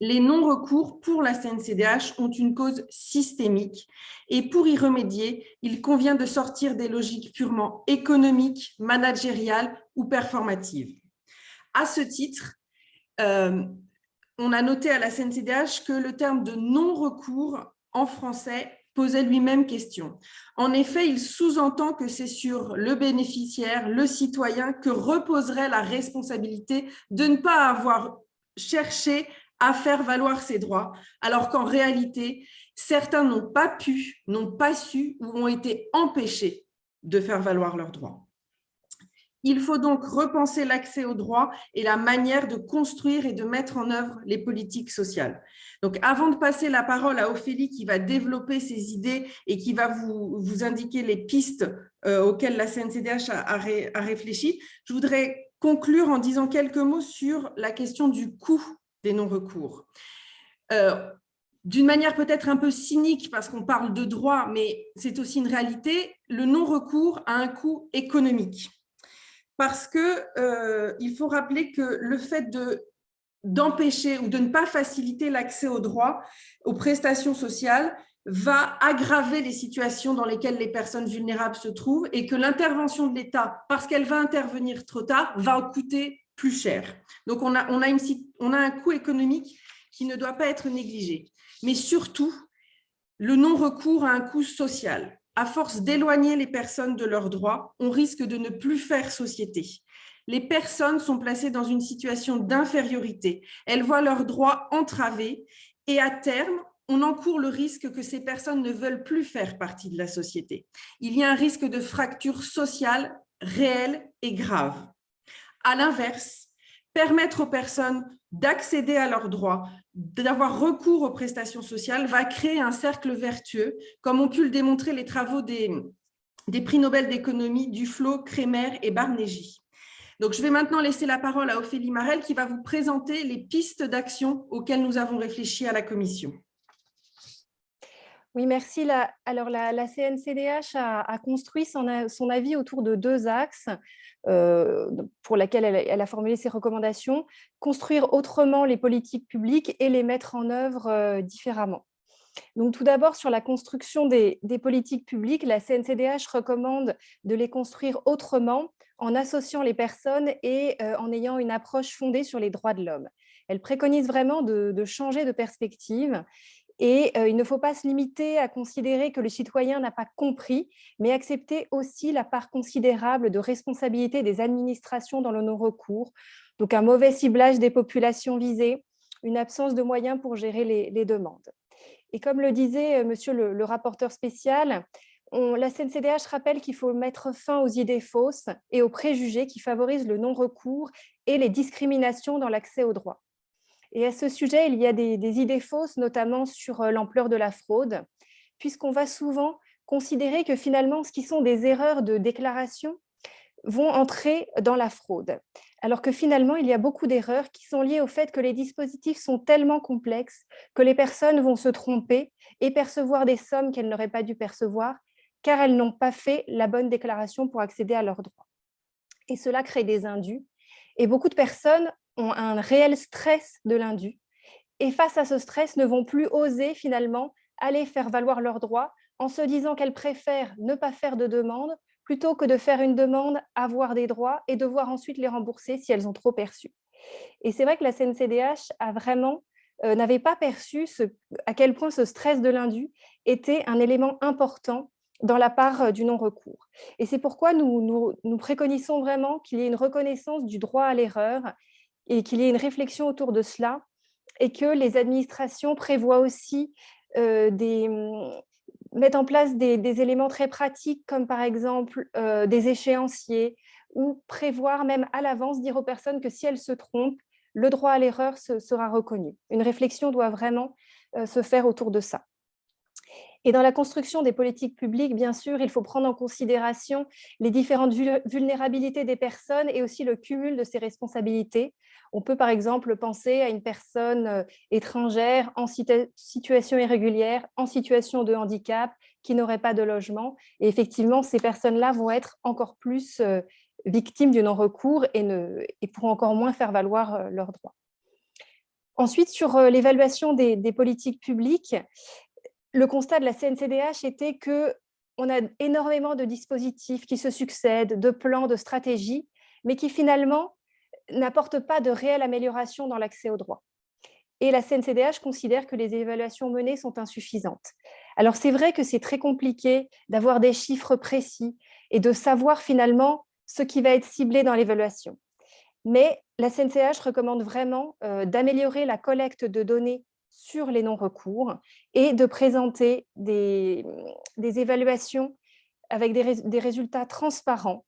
Speaker 6: Les non-recours pour la CNCDH ont une cause systémique et pour y remédier, il convient de sortir des logiques purement économiques, managériales ou performatives. À ce titre, euh, on a noté à la CNCDH que le terme de non-recours en français posait lui-même question. En effet, il sous-entend que c'est sur le bénéficiaire, le citoyen, que reposerait la responsabilité de ne pas avoir cherché à faire valoir ses droits, alors qu'en réalité, certains n'ont pas pu, n'ont pas su ou ont été empêchés de faire valoir leurs droits. Il faut donc repenser l'accès aux droits et la manière de construire et de mettre en œuvre les politiques sociales. Donc, avant de passer la parole à Ophélie qui va développer ses idées et qui va vous, indiquer les pistes euh, auxquelles la CNCDH a, a, réfléchi, je voudrais conclure en disant quelques mots sur la question du coût des non-recours. Euh, d'une manière peut-être un peu cynique parce qu'on parle de droit, mais c'est aussi une réalité, le non-recours a un coût économique parce qu'il euh, faut rappeler que le fait d'empêcher ou de ne pas faciliter l'accès aux droits, aux prestations sociales, va aggraver les situations dans lesquelles les personnes vulnérables se trouvent et que l'intervention de l'État, parce qu'elle va intervenir trop tard, va coûter plus cher. Donc, on a, on, a une, on a un coût économique qui ne doit pas être négligé. Mais surtout, le non-recours a un coût social à force d'éloigner les personnes de leurs droits, on risque de ne plus faire société. les personnes sont placées dans une situation d'infériorité. Elles voient leurs droits entravés et à terme, on encourt le risque que ces personnes ne veulent plus faire partie de la société. Il y a un risque de fracture sociale réelle et grave. À l'inverse, permettre aux personnes d'accéder à leurs droits, d'avoir recours aux prestations sociales va créer un cercle vertueux, comme ont pu le démontrer les travaux des, prix Nobel d'économie Duflo, Kremer et Barnégy. Donc, je vais maintenant laisser la parole à Ophélie Marel qui va vous présenter les pistes d'action auxquelles nous avons réfléchi à la Commission.
Speaker 7: Oui, merci. alors, la, CNCDH a, construit son, avis autour de deux axes euh, pour lesquels elle, a formulé ses recommandations. Construire autrement les politiques publiques et les mettre en œuvre euh, différemment. Donc, tout d'abord, sur la construction des, politiques publiques, la CNCDH recommande de les construire autrement en associant les personnes et euh, en ayant une approche fondée sur les droits de l'homme. Elle préconise vraiment de, changer de perspective et il ne faut pas se limiter à considérer que le citoyen n'a pas compris, mais accepter aussi la part considérable de responsabilité des administrations dans le non-recours, donc un mauvais ciblage des populations visées, une absence de moyens pour gérer les, demandes. Et comme le disait monsieur le, rapporteur spécial, la CNCDH rappelle qu'il faut mettre fin aux idées fausses et aux préjugés qui favorisent le non-recours et les discriminations dans l'accès aux droits. Et à ce sujet, il y a des, idées fausses, notamment sur euh, l'ampleur de la fraude, puisqu'on va souvent considérer que finalement, ce qui sont des erreurs de déclaration vont entrer dans la fraude. Alors que finalement, il y a beaucoup d'erreurs qui sont liées au fait que les dispositifs sont tellement complexes que les personnes vont se tromper et percevoir des sommes qu'elles n'auraient pas dû percevoir, car elles n'ont pas fait la bonne déclaration pour accéder à leurs droits. Et cela crée des indus. Et beaucoup de personnes ont un réel stress de l'indu et face à ce stress ne vont plus oser finalement aller faire valoir leurs droits en se disant qu'elles préfèrent ne pas faire de demande plutôt que de faire une demande, avoir des droits et devoir ensuite les rembourser si elles ont trop perçu. Et c'est vrai que la CNCDH a vraiment euh, n'avait pas perçu à quel point ce stress de l'indu était un élément important dans la part euh, du non-recours. Et c'est pourquoi nous, nous, nous préconisons vraiment qu'il y ait une reconnaissance du droit à l'erreur et qu'il y ait une réflexion autour de cela et que les administrations prévoient aussi euh, mm, mettent en place des, éléments très pratiques comme par exemple euh, des échéanciers ou prévoir même à l'avance, dire aux personnes que si elles se trompent, le droit à l'erreur sera reconnu. Une réflexion doit vraiment euh, se faire autour de ça. Et dans la construction des politiques publiques, bien sûr, il faut prendre en considération les différentes vulnérabilités des personnes et aussi le cumul de ces responsabilités. On peut par exemple penser à une personne euh, étrangère en situation irrégulière, en situation de handicap, qui n'aurait pas de logement. Et effectivement, ces personnes-là vont être encore plus euh, victimes du non-recours et, pourront encore moins faire valoir euh, leurs droits. Ensuite, sur l'évaluation des, des, politiques publiques, le constat de la CNCDH était qu'on a énormément de dispositifs qui se succèdent, de plans, de stratégies, mais qui finalement n'apportent pas de réelle amélioration dans l'accès aux droits. Et la CNCDH considère que les évaluations menées sont insuffisantes. Alors c'est vrai que c'est très compliqué d'avoir des chiffres précis et de savoir finalement ce qui va être ciblé dans l'évaluation. Mais la CNCDH recommande vraiment euh, d'améliorer la collecte de données sur les non-recours et de présenter des, évaluations avec des, résultats transparents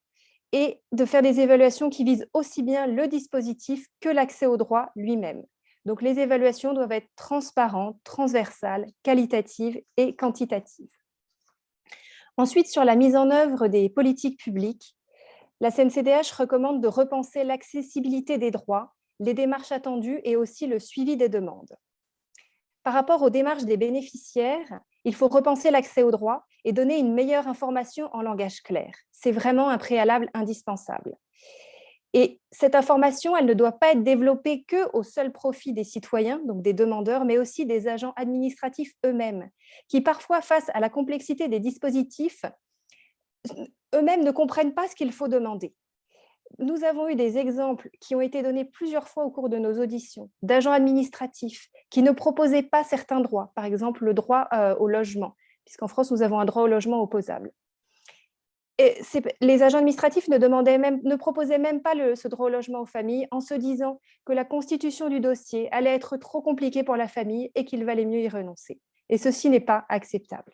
Speaker 7: et de faire des évaluations qui visent aussi bien le dispositif que l'accès au droit lui-même. Donc, les évaluations doivent être transparentes, transversales, qualitatives et quantitatives. Ensuite, sur la mise en œuvre des politiques publiques, la CNCDH recommande de repenser l'accessibilité des droits, les démarches attendues et aussi le suivi des demandes. Par rapport aux démarches des bénéficiaires, il faut repenser l'accès aux droits et donner une meilleure information en langage clair. C'est vraiment un préalable indispensable. Et cette information, elle ne doit pas être développée que au seul profit des citoyens, donc des demandeurs, mais aussi des agents administratifs eux-mêmes, qui parfois, face à la complexité des dispositifs, eux-mêmes ne comprennent pas ce qu'il faut demander nous avons eu des exemples qui ont été donnés plusieurs fois au cours de nos auditions d'agents administratifs qui ne proposaient pas certains droits, par exemple le droit euh, au logement, puisqu'en France, nous avons un droit au logement opposable. et les agents administratifs ne, demandaient même, ne proposaient même pas ce droit au logement aux familles en se disant que la constitution du dossier allait être trop compliquée pour la famille et qu'il valait mieux y renoncer. Et ceci n'est pas acceptable.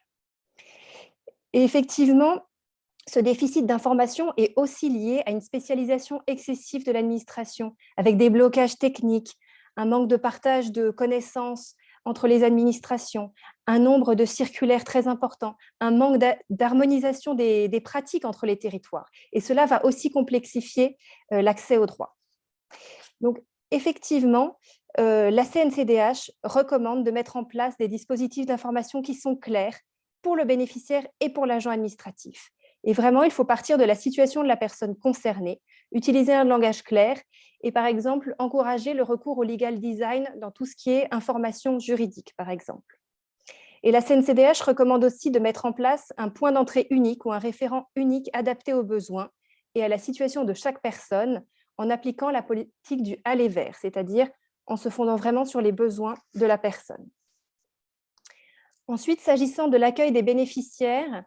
Speaker 7: Et effectivement, ce déficit d'information est aussi lié à une spécialisation excessive de l'administration, avec des blocages techniques, un manque de partage de connaissances entre les administrations, un nombre de circulaires très important, un manque d'harmonisation des, pratiques entre les territoires. Et cela va aussi complexifier euh, l'accès aux droits. Donc, effectivement, euh, la CNCDH recommande de mettre en place des dispositifs d'information qui sont clairs pour le bénéficiaire et pour l'agent administratif. Et vraiment, il faut partir de la situation de la personne concernée, utiliser un langage clair et, par exemple, encourager le recours au legal design dans tout ce qui est information juridique, par exemple. Et la CNCDH recommande aussi de mettre en place un point d'entrée unique ou un référent unique adapté aux besoins et à la situation de chaque personne en appliquant la politique du aller vers, c'est-à-dire en se fondant vraiment sur les besoins de la personne. Ensuite, s'agissant de l'accueil des bénéficiaires,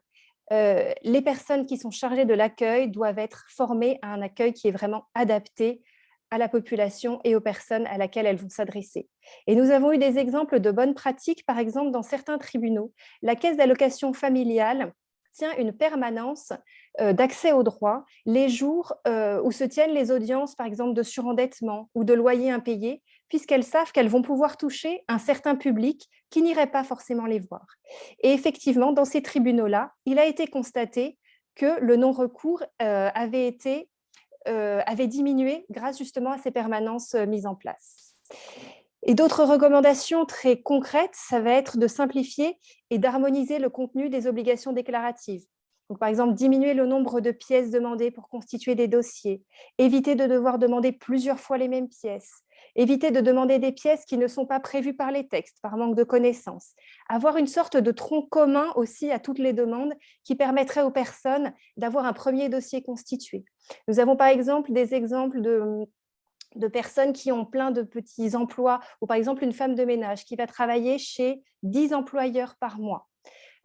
Speaker 7: euh, les personnes qui sont chargées de l'accueil doivent être formées à un accueil qui est vraiment adapté à la population et aux personnes à laquelle elles vont s'adresser. Et nous avons eu des exemples de bonnes pratiques, par exemple dans certains tribunaux. La caisse d'allocation familiale tient une permanence euh, d'accès aux droits les jours euh, où se tiennent les audiences, par exemple, de surendettement ou de loyers impayés, puisqu'elles savent qu'elles vont pouvoir toucher un certain public qui n'irait pas forcément les voir. Et effectivement, dans ces tribunaux-là, il a été constaté que le non-recours euh, avait, été, avait diminué grâce justement à ces permanences mises en place. Et d'autres recommandations très concrètes, ça va être de simplifier et d'harmoniser le contenu des obligations déclaratives. Donc, par exemple, diminuer le nombre de pièces demandées pour constituer des dossiers, éviter de devoir demander plusieurs fois les mêmes pièces, éviter de demander des pièces qui ne sont pas prévues par les textes, par manque de connaissances, avoir une sorte de tronc commun aussi à toutes les demandes qui permettrait aux personnes d'avoir un premier dossier constitué. Nous avons par exemple des exemples de personnes qui ont plein de petits emplois, ou par exemple une femme de ménage qui va travailler chez 10 employeurs par mois,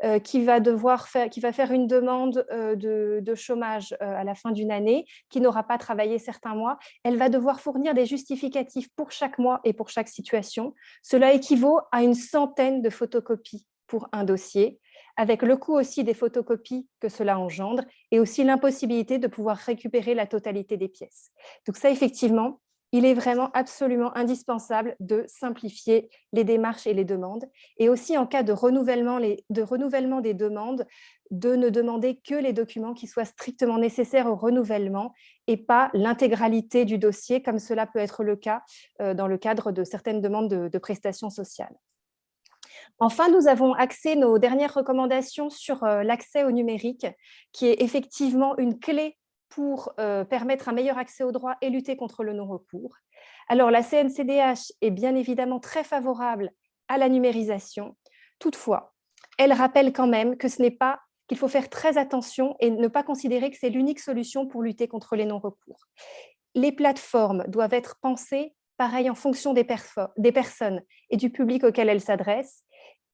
Speaker 7: euh, qui, va devoir faire, qui va faire une demande euh, de, chômage euh, à la fin d'une année, qui n'aura pas travaillé certains mois, elle va devoir fournir des justificatifs pour chaque mois et pour chaque situation. Cela équivaut à une centaine de photocopies pour un dossier, avec le coût aussi des photocopies que cela engendre et aussi l'impossibilité de pouvoir récupérer la totalité des pièces. Donc ça, effectivement, il est vraiment absolument indispensable de simplifier les démarches et les demandes, et aussi en cas de renouvellement, de des demandes, de ne demander que les documents qui soient strictement nécessaires au renouvellement et pas l'intégralité du dossier, comme cela peut être le cas euh, dans le cadre de certaines demandes de, prestations sociales. Enfin, nous avons axé nos dernières recommandations sur euh, l'accès au numérique, qui est effectivement une clé pour permettre un meilleur accès aux droits et lutter contre le non-recours. Alors, la CNCDH est bien évidemment très favorable à la numérisation. Toutefois, elle rappelle quand même que ce n'est pas qu'il faut faire très attention et ne pas considérer que c'est l'unique solution pour lutter contre les non-recours. Les plateformes doivent être pensées pareil en fonction des, des personnes et du public auquel elles s'adressent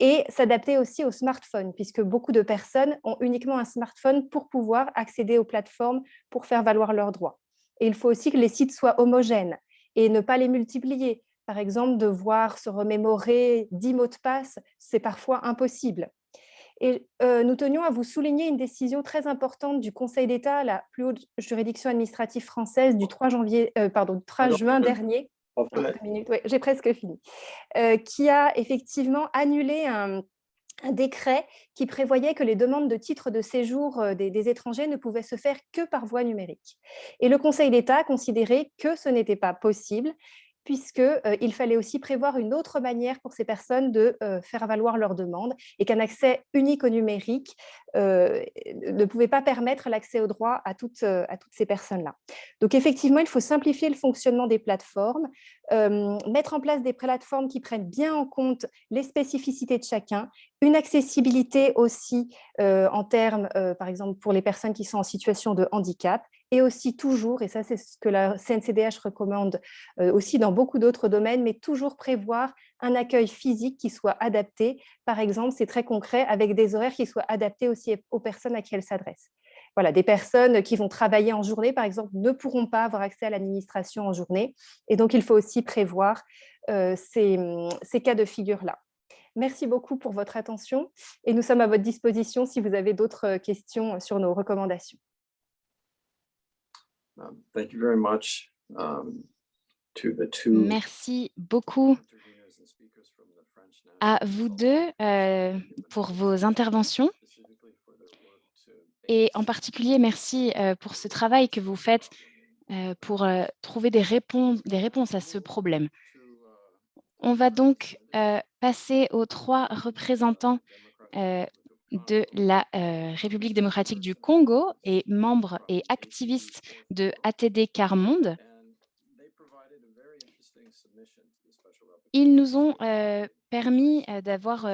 Speaker 7: et s'adapter aussi au smartphone, puisque beaucoup de personnes ont uniquement un smartphone pour pouvoir accéder aux plateformes pour faire valoir leurs droits. Et il faut aussi que les sites soient homogènes et ne pas les multiplier. Par exemple, devoir se remémorer 10 mots de passe, c'est parfois impossible. Et euh, nous tenions à vous souligner une décision très importante du Conseil d'État, la plus haute juridiction administrative française du 3, janvier, euh, pardon, 3 juin dernier, j'ai presque fini. Euh, qui a effectivement annulé un, décret qui prévoyait que les demandes de titres de séjour euh, des, des, étrangers ne pouvaient se faire que par voie numérique. Et le Conseil d'État a considéré que ce n'était pas possible puisqu'il euh, fallait aussi prévoir une autre manière pour ces personnes de euh, faire valoir leurs demandes et qu'un accès unique au numérique euh, ne pouvait pas permettre l'accès au droit à toutes, à toutes ces personnes-là. Donc effectivement, il faut simplifier le fonctionnement des plateformes, mettre en place des plateformes qui prennent bien en compte les spécificités de chacun, une accessibilité aussi en termes, par exemple, pour les personnes qui sont en situation de handicap, et aussi toujours, et ça c'est ce que la CNCDH recommande euh, aussi dans beaucoup d'autres domaines, mais toujours prévoir un accueil physique qui soit adapté. Par exemple, c'est très concret, avec des horaires qui soient adaptés aussi aux personnes à qui elles s'adressent. voilà, des personnes qui vont travailler en journée, par exemple, ne pourront pas avoir accès à l'administration en journée. Et donc, il faut aussi prévoir ces, ces cas de figure-là. Merci beaucoup pour votre attention et nous sommes à votre disposition si vous avez d'autres questions sur nos recommandations.
Speaker 1: Um, Thank you very much um, to the two
Speaker 3: Merci beaucoup à vous deux euh, pour vos interventions. Et en particulier merci euh, pour ce travail que vous faites euh, pour trouver des réponses, des réponses à ce problème.
Speaker 1: uh,
Speaker 3: On va donc passer aux trois représentants de la euh, République démocratique du Congo et membres et activistes de ATD Quart Monde.
Speaker 1: and they provided a very interesting submission to the special rapporteur
Speaker 3: Ils nous ont euh, permis euh, d'avoir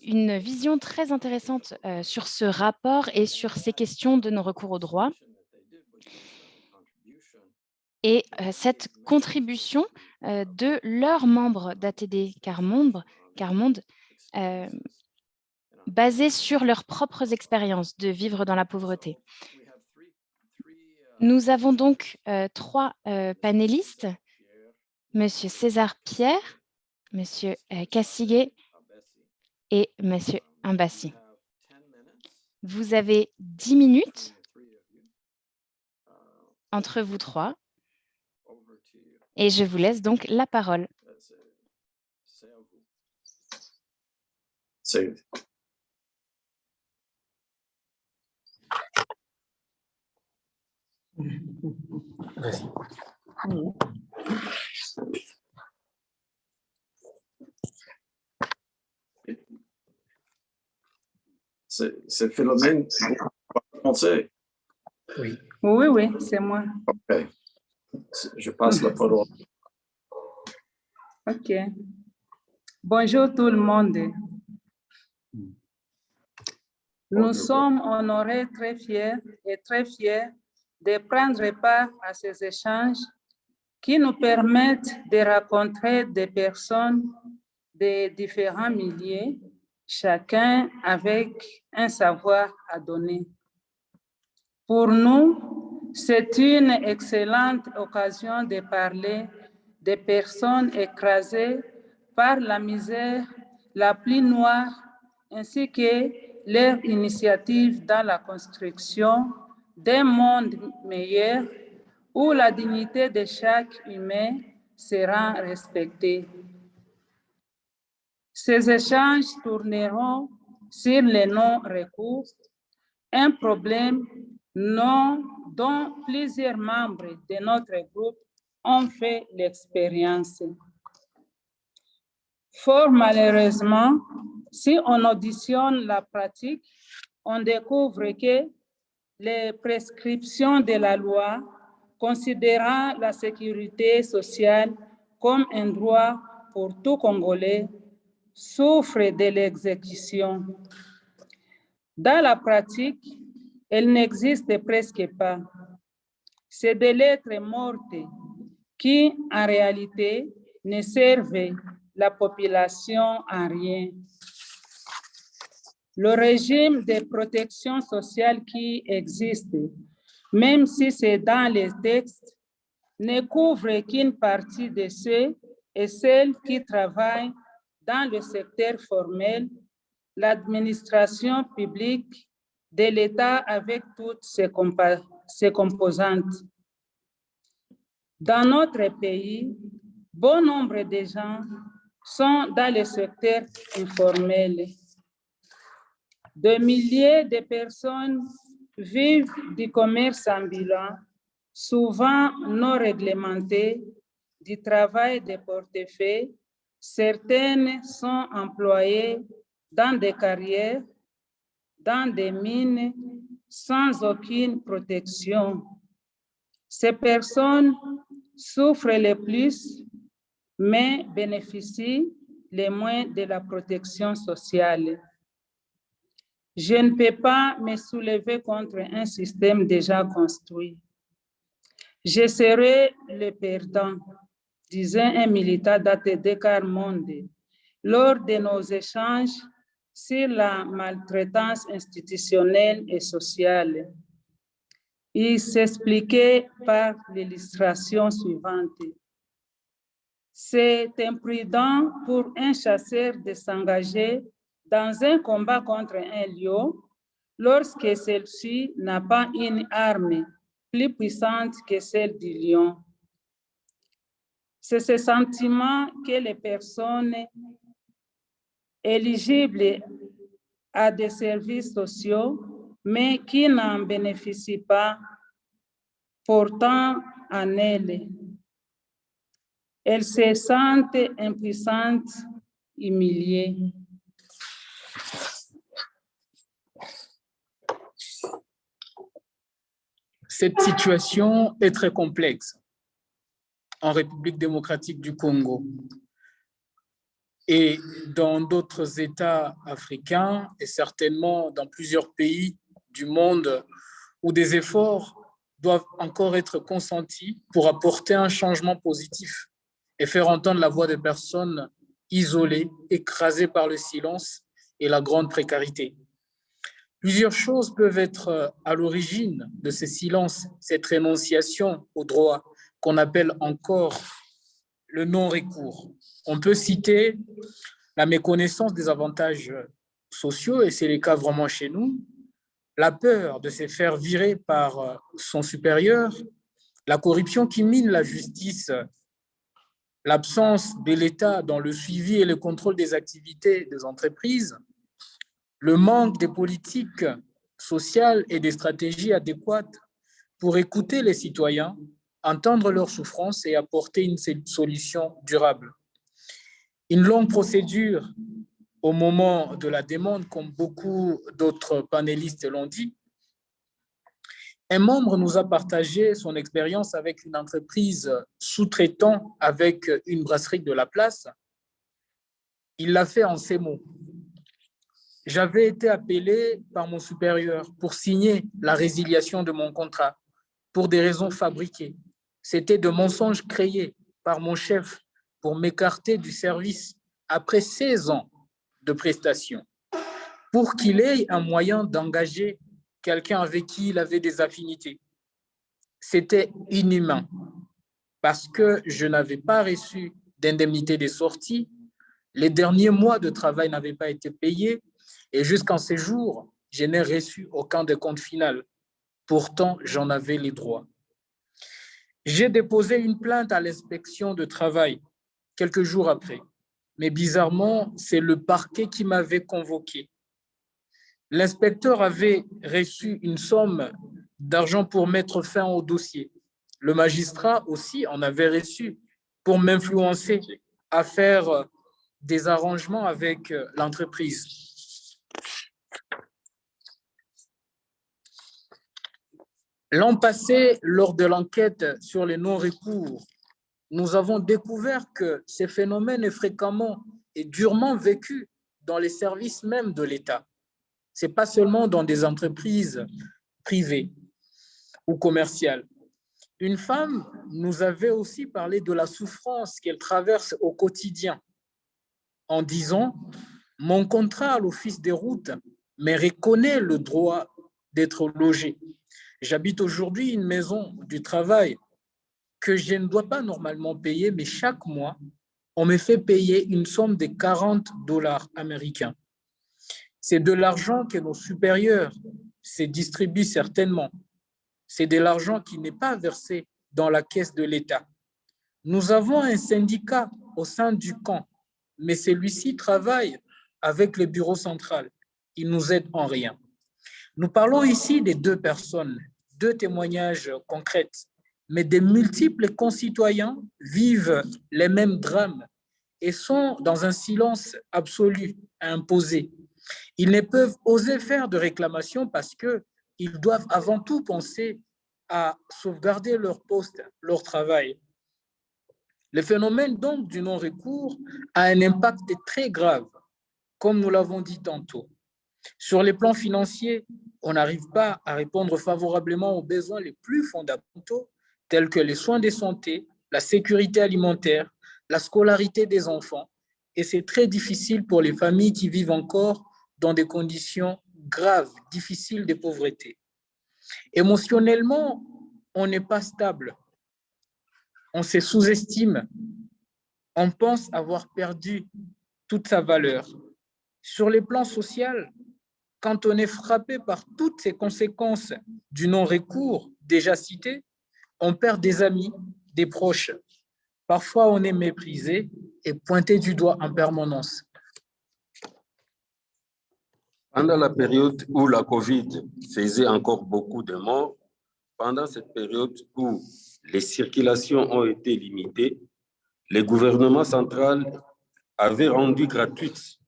Speaker 3: une vision très intéressante sur ce rapport et sur ces questions de nos recours au droit. Et cette contribution de leurs membres d'ATD Quart Monde, Basée sur leurs propres expériences de vivre dans la pauvreté. Nous avons donc euh, trois euh, panélistes, Monsieur César Pierre, Monsieur euh, Kassigué
Speaker 1: Abessi.
Speaker 3: et Monsieur Imbassi.
Speaker 1: We have 10 minutes
Speaker 3: Vous avez dix minutes entre vous trois et je vous laisse donc la parole.
Speaker 1: It. C'est vous parlez français.
Speaker 8: Oui, oui, c'est moi.
Speaker 1: Ok. Je passe la parole.
Speaker 8: OK. Bonjour tout le monde. Nous
Speaker 1: Bonjour.
Speaker 8: sommes honorés, très fiers et très fiers de prendre part à ces échanges qui nous permettent de rencontrer des personnes de différents milieux, chacun avec un savoir à donner. Pour nous, c'est une excellente occasion de parler des personnes écrasées par la misère la plus noire ainsi que leur initiative dans la construction d'un monde meilleur où la dignité de chaque humain sera respectée. Ces échanges tourneront sur les non-recours, un problème non, dont plusieurs membres de notre groupe ont fait l'expérience. Fort malheureusement, si on auditionne la pratique, on découvre que les prescriptions de la loi considérant la sécurité sociale comme un droit pour tout Congolais souffrent de l'exécution. Dans la pratique, elle n'existe presque pas. C'est des lettres mortes qui, en réalité, ne servent la population en rien. Le régime de protection sociale qui existe, même si c'est dans les textes, ne couvre qu'une partie de ceux et celles qui travaillent dans le secteur formel, l'administration publique de l'État avec toutes ses, composantes. Dans notre pays, bon nombre de gens sont dans le secteur informel. Des milliers de personnes vivent du commerce ambulant, souvent non réglementé, du travail de portefeuille. Certaines sont employées dans des carrières, dans des mines, sans aucune protection. Ces personnes souffrent le plus, mais bénéficient les moins de la protection sociale. Je ne peux pas me soulever contre un système déjà construit. Je serai le perdant, disait un militant d'ATD Carmonde lors de nos échanges sur la maltraitance institutionnelle et sociale. Il s'expliquait par l'illustration suivante. C'est imprudent pour un chasseur de s'engager dans un combat contre un lion lorsque celle-ci n'a pas une arme plus puissante que celle du lion. C'est ce sentiment que les personnes éligibles à des services sociaux, mais qui n'en bénéficient pas, pourtant en elles. Elles se sentent impuissantes, humiliées.
Speaker 9: Cette situation est très complexe en République démocratique du Congo et dans d'autres États africains et certainement dans plusieurs pays du monde où des efforts doivent encore être consentis pour apporter un changement positif et faire entendre la voix des personnes isolées, écrasées par le silence et la grande précarité. Plusieurs choses peuvent être à l'origine de ces silences, cette rénonciation au droit qu'on appelle encore le non-recours. On peut citer la méconnaissance des avantages sociaux, et c'est le cas vraiment chez nous, la peur de se faire virer par son supérieur, la corruption qui mine la justice, l'absence de l'État dans le suivi et le contrôle des activités des entreprises, le manque des politiques sociales et des stratégies adéquates pour écouter les citoyens, entendre leurs souffrances et apporter une solution durable. Une longue procédure au moment de la demande, comme beaucoup d'autres panélistes l'ont dit. Un membre nous a partagé son expérience avec une entreprise sous-traitant avec une brasserie de la place. Il l'a fait en ces mots j'avais été appelé par mon supérieur pour signer la résiliation de mon contrat pour des raisons fabriquées. C'était de mensonges créés par mon chef pour m'écarter du service après 16 ans de prestation, pour qu'il ait un moyen d'engager quelqu'un avec qui il avait des affinités. C'était inhumain parce que je n'avais pas reçu d'indemnité de sortie, les derniers mois de travail n'avaient pas été payés et jusqu'en ces jours, je n'ai reçu aucun décompte final. Pourtant, j'en avais les droits. J'ai déposé une plainte à l'inspection de travail quelques jours après. Mais bizarrement, c'est le parquet qui m'avait convoqué. L'inspecteur avait reçu une somme d'argent pour mettre fin au dossier. Le magistrat aussi en avait reçu pour m'influencer à faire des arrangements avec l'entreprise. L'an passé, lors de l'enquête sur les non-recours, nous avons découvert que ces phénomènes est fréquemment et durement vécu dans les services même de l'État. Ce n'est pas seulement dans des entreprises privées ou commerciales. Une femme nous avait aussi parlé de la souffrance qu'elle traverse au quotidien en disant « Mon contrat à l'Office des routes me reconnaît le droit d'être logé. J'habite aujourd'hui une maison du travail que je ne dois pas normalement payer, mais chaque mois, on me fait payer une somme de 40 dollars américains. C'est de l'argent que nos supérieurs se distribuent certainement. C'est de l'argent qui n'est pas versé dans la caisse de l'État. Nous avons un syndicat au sein du camp, mais celui-ci travaille avec le bureau central. Il nous aide en rien. Nous parlons ici des deux personnes deux témoignages concrets, mais des multiples concitoyens vivent les mêmes drames et sont dans un silence absolu imposé. Ils ne peuvent oser faire de réclamation parce qu'ils doivent avant tout penser à sauvegarder leur poste, leur travail. Le phénomène donc du non-recours a un impact très grave, comme nous l'avons dit tantôt. Sur les plans financiers, on n'arrive pas à répondre favorablement aux besoins les plus fondamentaux, tels que les soins de santé, la sécurité alimentaire, la scolarité des enfants. Et c'est très difficile pour les familles qui vivent encore dans des conditions graves, difficiles de pauvreté. Émotionnellement, on n'est pas stable. On se sous-estime. On pense avoir perdu toute sa valeur. Sur le plan social, quand on est frappé par toutes ces conséquences du non-recours déjà cité, on perd des amis, des proches. Parfois, on est méprisé et pointé du doigt en permanence.
Speaker 10: Pendant la période où la COVID faisait encore beaucoup de morts, pendant cette période où les circulations ont été limitées, le gouvernement central avait rendu gratuite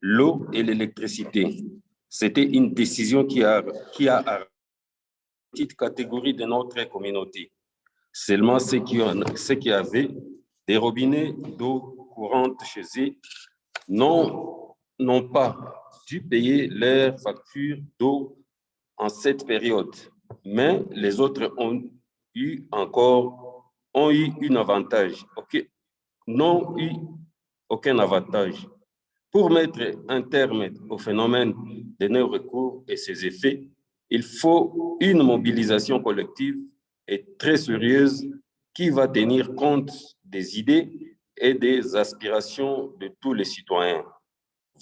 Speaker 10: l'eau et l'électricité. C'était une décision qui a, qui une petite catégorie de notre communauté. Seulement ceux qui, ceux qui avaient des robinets d'eau courante chez eux n'ont pas dû payer leurs factures d'eau en cette période. Mais les autres ont eu encore ont eu un avantage, n'ont eu aucun avantage. Pour mettre un terme au phénomène de non-recours et ses effets, il faut une mobilisation collective et très sérieuse qui va tenir compte des idées et des aspirations de tous les citoyens.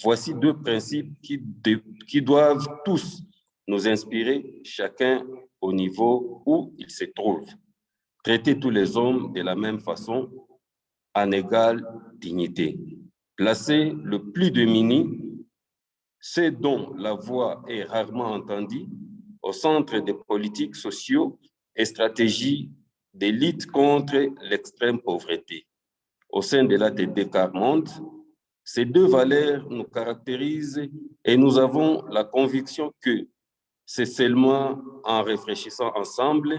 Speaker 10: Voici deux principes qui doivent tous nous inspirer, chacun au niveau où il se trouve. Traiter tous les hommes de la même façon, en égale dignité placer le plus démuni, ceux dont la voix est rarement entendue, au centre des politiques sociaux et stratégies de lutte contre l'extrême pauvreté. Au sein de l'ATD Carmonde, ces deux valeurs nous caractérisent et nous avons la conviction que c'est seulement en réfléchissant ensemble,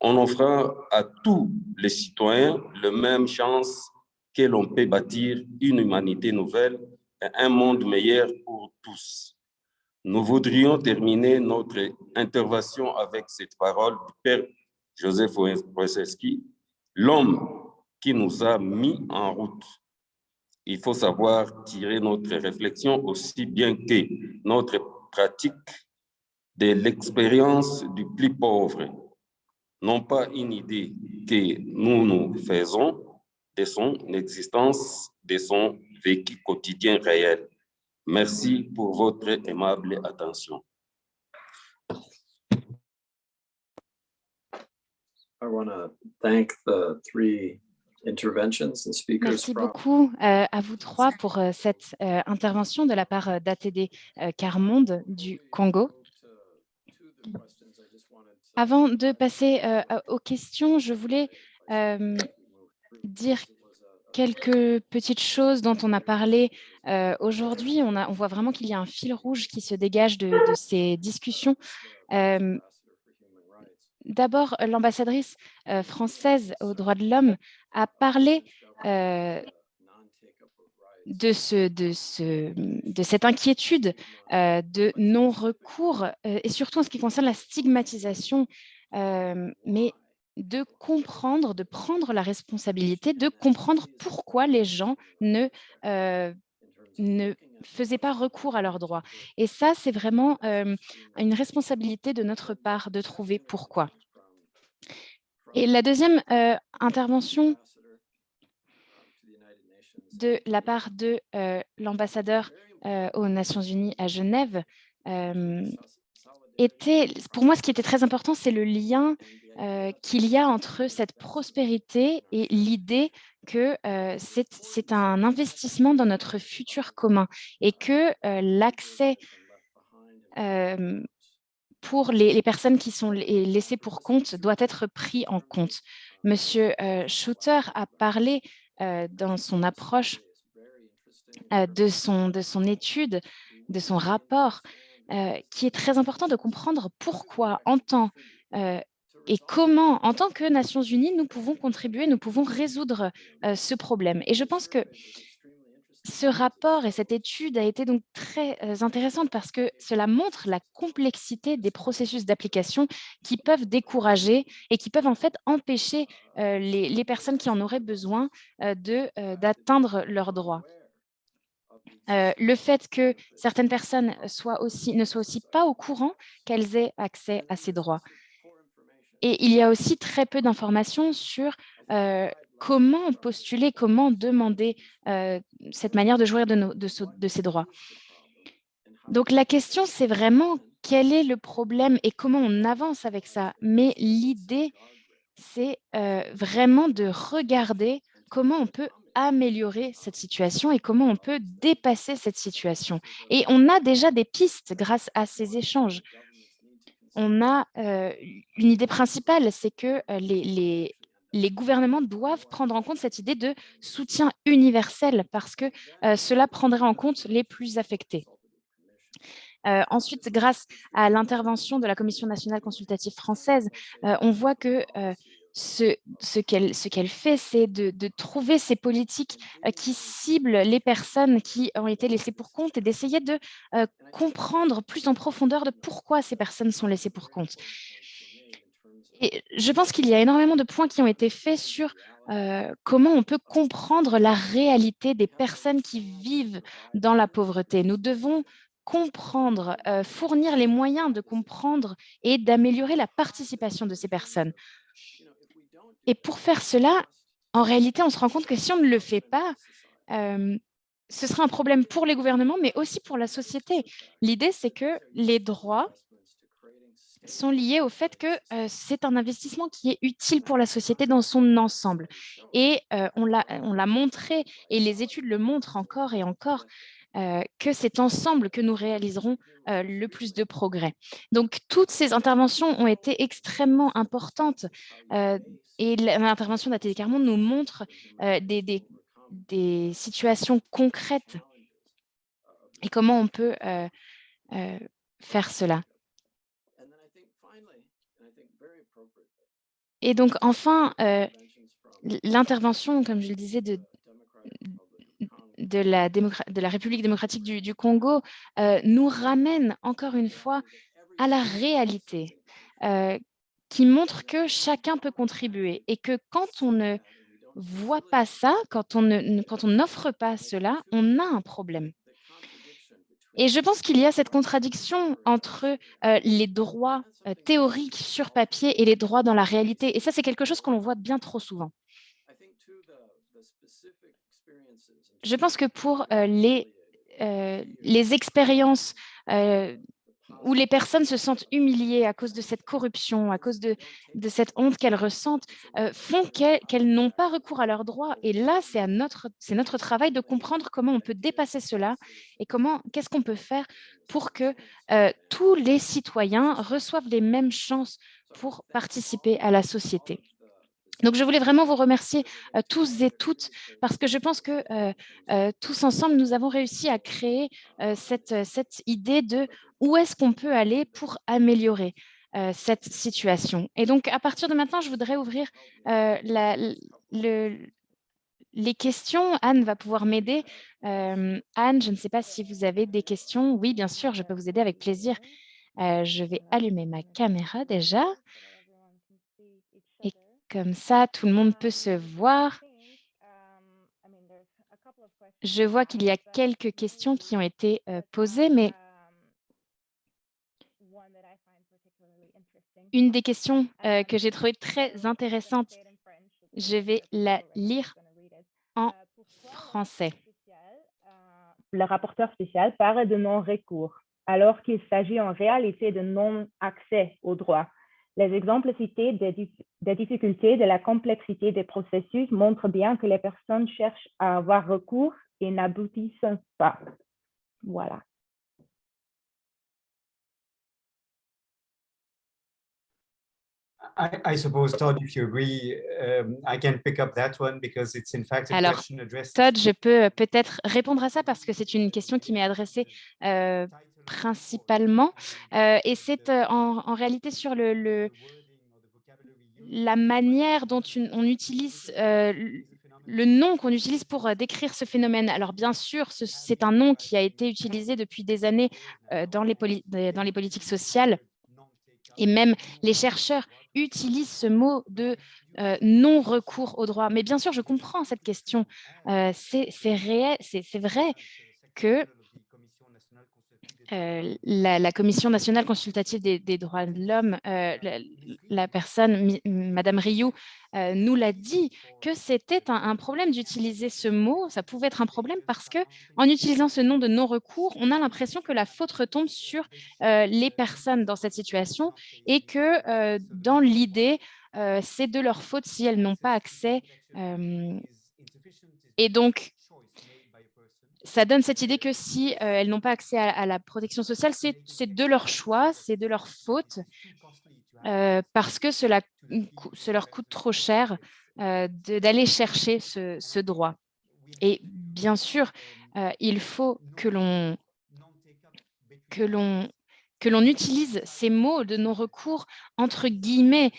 Speaker 10: on offrant à tous les citoyens la même chance que l'on peut bâtir une humanité nouvelle et un monde meilleur pour tous. Nous voudrions terminer notre intervention avec cette parole du Père Joseph Wojciechowski, l'homme qui nous a mis en route. Il faut savoir tirer notre réflexion aussi bien que notre pratique de l'expérience du plus pauvre, non pas une idée que nous nous faisons, de son existence, de son vécu quotidien réel. Merci pour votre aimable attention.
Speaker 1: I want to thank the three interventions and speakers
Speaker 3: Merci
Speaker 1: from
Speaker 3: beaucoup euh, à vous trois pour euh, cette euh, intervention de la part d'ATD Carmonde du Congo. Avant de passer aux questions, je voulais dire quelques petites choses dont on a parlé euh, aujourd'hui. On, on, voit vraiment qu'il y a un fil rouge qui se dégage de, ces discussions. Euh, D'abord, l'ambassadrice euh, française aux droits de l'homme a parlé de, ce, de, ce, de, cette inquiétude de non-recours et surtout en ce qui concerne la stigmatisation. mais de comprendre, de prendre la responsabilité, de comprendre pourquoi les gens ne, euh, faisaient pas recours à leurs droits. Et ça, c'est vraiment euh, une responsabilité de notre part de trouver pourquoi. Et la deuxième euh, intervention de la part de l'ambassadeur aux Nations Unies à Genève était, pour moi, ce qui était très important, c'est le lien euh, qu'il y a entre cette prospérité et l'idée que euh, c'est un investissement dans notre futur commun et que euh, l'accès pour les, personnes qui sont laissées pour compte doit être pris en compte. Monsieur Shooter a parlé dans son approche de, son, de son étude, de son rapport, qui est très important de comprendre pourquoi, en tant et comment, en tant que Nations Unies, nous pouvons contribuer, nous pouvons résoudre ce problème. Et je pense que ce rapport et cette étude a été donc très intéressante parce que cela montre la complexité des processus d'application qui peuvent décourager et qui peuvent en fait empêcher les, les, personnes qui en auraient besoin d'atteindre leurs droits. Euh, le fait que certaines personnes ne soient aussi pas au courant qu'elles aient accès à ces droits. Et il y a aussi très peu d'informations sur euh, comment postuler, comment demander euh, cette manière de jouir de, ces droits. Donc la question, c'est vraiment quel est le problème et comment on avance avec ça. Mais l'idée, c'est vraiment de regarder comment on peut améliorer cette situation et comment on peut dépasser cette situation. Et on a déjà des pistes grâce à ces échanges. On a euh, une idée principale, c'est que euh, les, gouvernements doivent prendre en compte cette idée de soutien universel parce que euh, cela prendrait en compte les plus affectés. Ensuite, grâce à l'intervention de la Commission nationale consultative française, on voit que euh, ce, qu'elle fait, c'est de, trouver ces politiques qui ciblent les personnes qui ont été laissées pour compte et d'essayer de comprendre plus en profondeur de pourquoi ces personnes sont laissées pour compte. Et je pense qu'il y a énormément de points qui ont été faits sur euh, comment on peut comprendre la réalité des personnes qui vivent dans la pauvreté. Nous devons comprendre, euh, fournir les moyens de comprendre et d'améliorer la participation de ces personnes. Et pour faire cela, en réalité, on se rend compte que si on ne le fait pas, euh, ce sera un problème pour les gouvernements, mais aussi pour la société. L'idée, c'est que les droits sont liés au fait que euh, c'est un investissement qui est utile pour la société dans son ensemble. Et euh, on l'a montré, et les études le montrent encore et encore, que c'est ensemble que nous réaliserons euh, le plus de progrès. Donc, toutes ces interventions ont été extrêmement importantes euh, et l'intervention d'Atelier Carmont nous montre euh, des, situations concrètes et comment on peut euh, euh, faire cela. Et donc, enfin, l'intervention, comme je le disais, de, de la, République démocratique du, Congo euh, nous ramène encore une fois à la réalité euh, qui montre que chacun peut contribuer et que quand on ne voit pas ça, quand on n'offre pas cela, on a un problème. Et je pense qu'il y a cette contradiction entre euh, les droits théoriques sur papier et les droits dans la réalité. Et ça, c'est quelque chose qu'on voit bien trop souvent. Je pense que pour euh, les, euh, les expériences euh, où les personnes se sentent humiliées à cause de cette corruption, à cause de, cette honte qu'elles ressentent, font qu'elles qu n'ont pas recours à leurs droits. Et là, c'est notre, notre travail de comprendre comment on peut dépasser cela et comment, qu'est-ce qu'on peut faire pour que tous les citoyens reçoivent les mêmes chances pour participer à la société. Donc, je voulais vraiment vous remercier euh, tous et toutes parce que je pense que euh, euh, tous ensemble, nous avons réussi à créer cette, idée de où est-ce qu'on peut aller pour améliorer cette situation. Et donc, à partir de maintenant, je voudrais ouvrir les questions. Anne va pouvoir m'aider. Anne, je ne sais pas si vous avez des questions. Oui, bien sûr, je peux vous aider avec plaisir. je vais allumer ma caméra déjà. Comme ça, tout le monde peut se voir. Je vois qu'il y a quelques questions qui ont été euh, posées, mais une des questions euh, que j'ai trouvées très intéressante, je vais la lire en français.
Speaker 2: Le rapporteur spécial parle de non-recours, alors qu'il s'agit en réalité de non-accès au droit. Les exemples cités des, des, difficultés de la complexité des processus montrent bien que les personnes cherchent à avoir recours et n'aboutissent pas. Voilà.
Speaker 11: I, I, suppose, Todd, if you agree, um, I can pick up that one because it's in fact a
Speaker 3: Alors,
Speaker 11: question addressed.
Speaker 3: Todd, je peux peut-être répondre à ça parce que c'est une question qui m'est adressée euh, principalement. Euh, et c'est euh, en, réalité sur la manière dont on utilise euh, le nom qu'on utilise pour décrire ce phénomène. Alors bien sûr, c'est un nom qui a été utilisé depuis des années dans les, politiques sociales et même les chercheurs utilisent ce mot de non-recours au droit. Mais bien sûr, je comprends cette question. C'est vrai. que euh, la, Commission nationale consultative des, droits de l'homme, euh, la, personne, Madame Rioux, euh, nous l'a dit, que c'était un, un, problème d'utiliser ce mot. Ça pouvait être un problème parce que en utilisant ce nom de non-recours, on a l'impression que la faute retombe sur les personnes dans cette situation et que dans l'idée, c'est de leur faute si elles n'ont pas accès. et donc, ça donne cette idée que si euh, elles n'ont pas accès à, la protection sociale, c'est de leur choix, c'est de leur faute, euh, parce que cela, leur coûte trop cher euh, d'aller chercher ce, ce, droit. Et bien sûr, il faut que l'on que l'on que l'on utilise ces mots de non-recours entre guillemets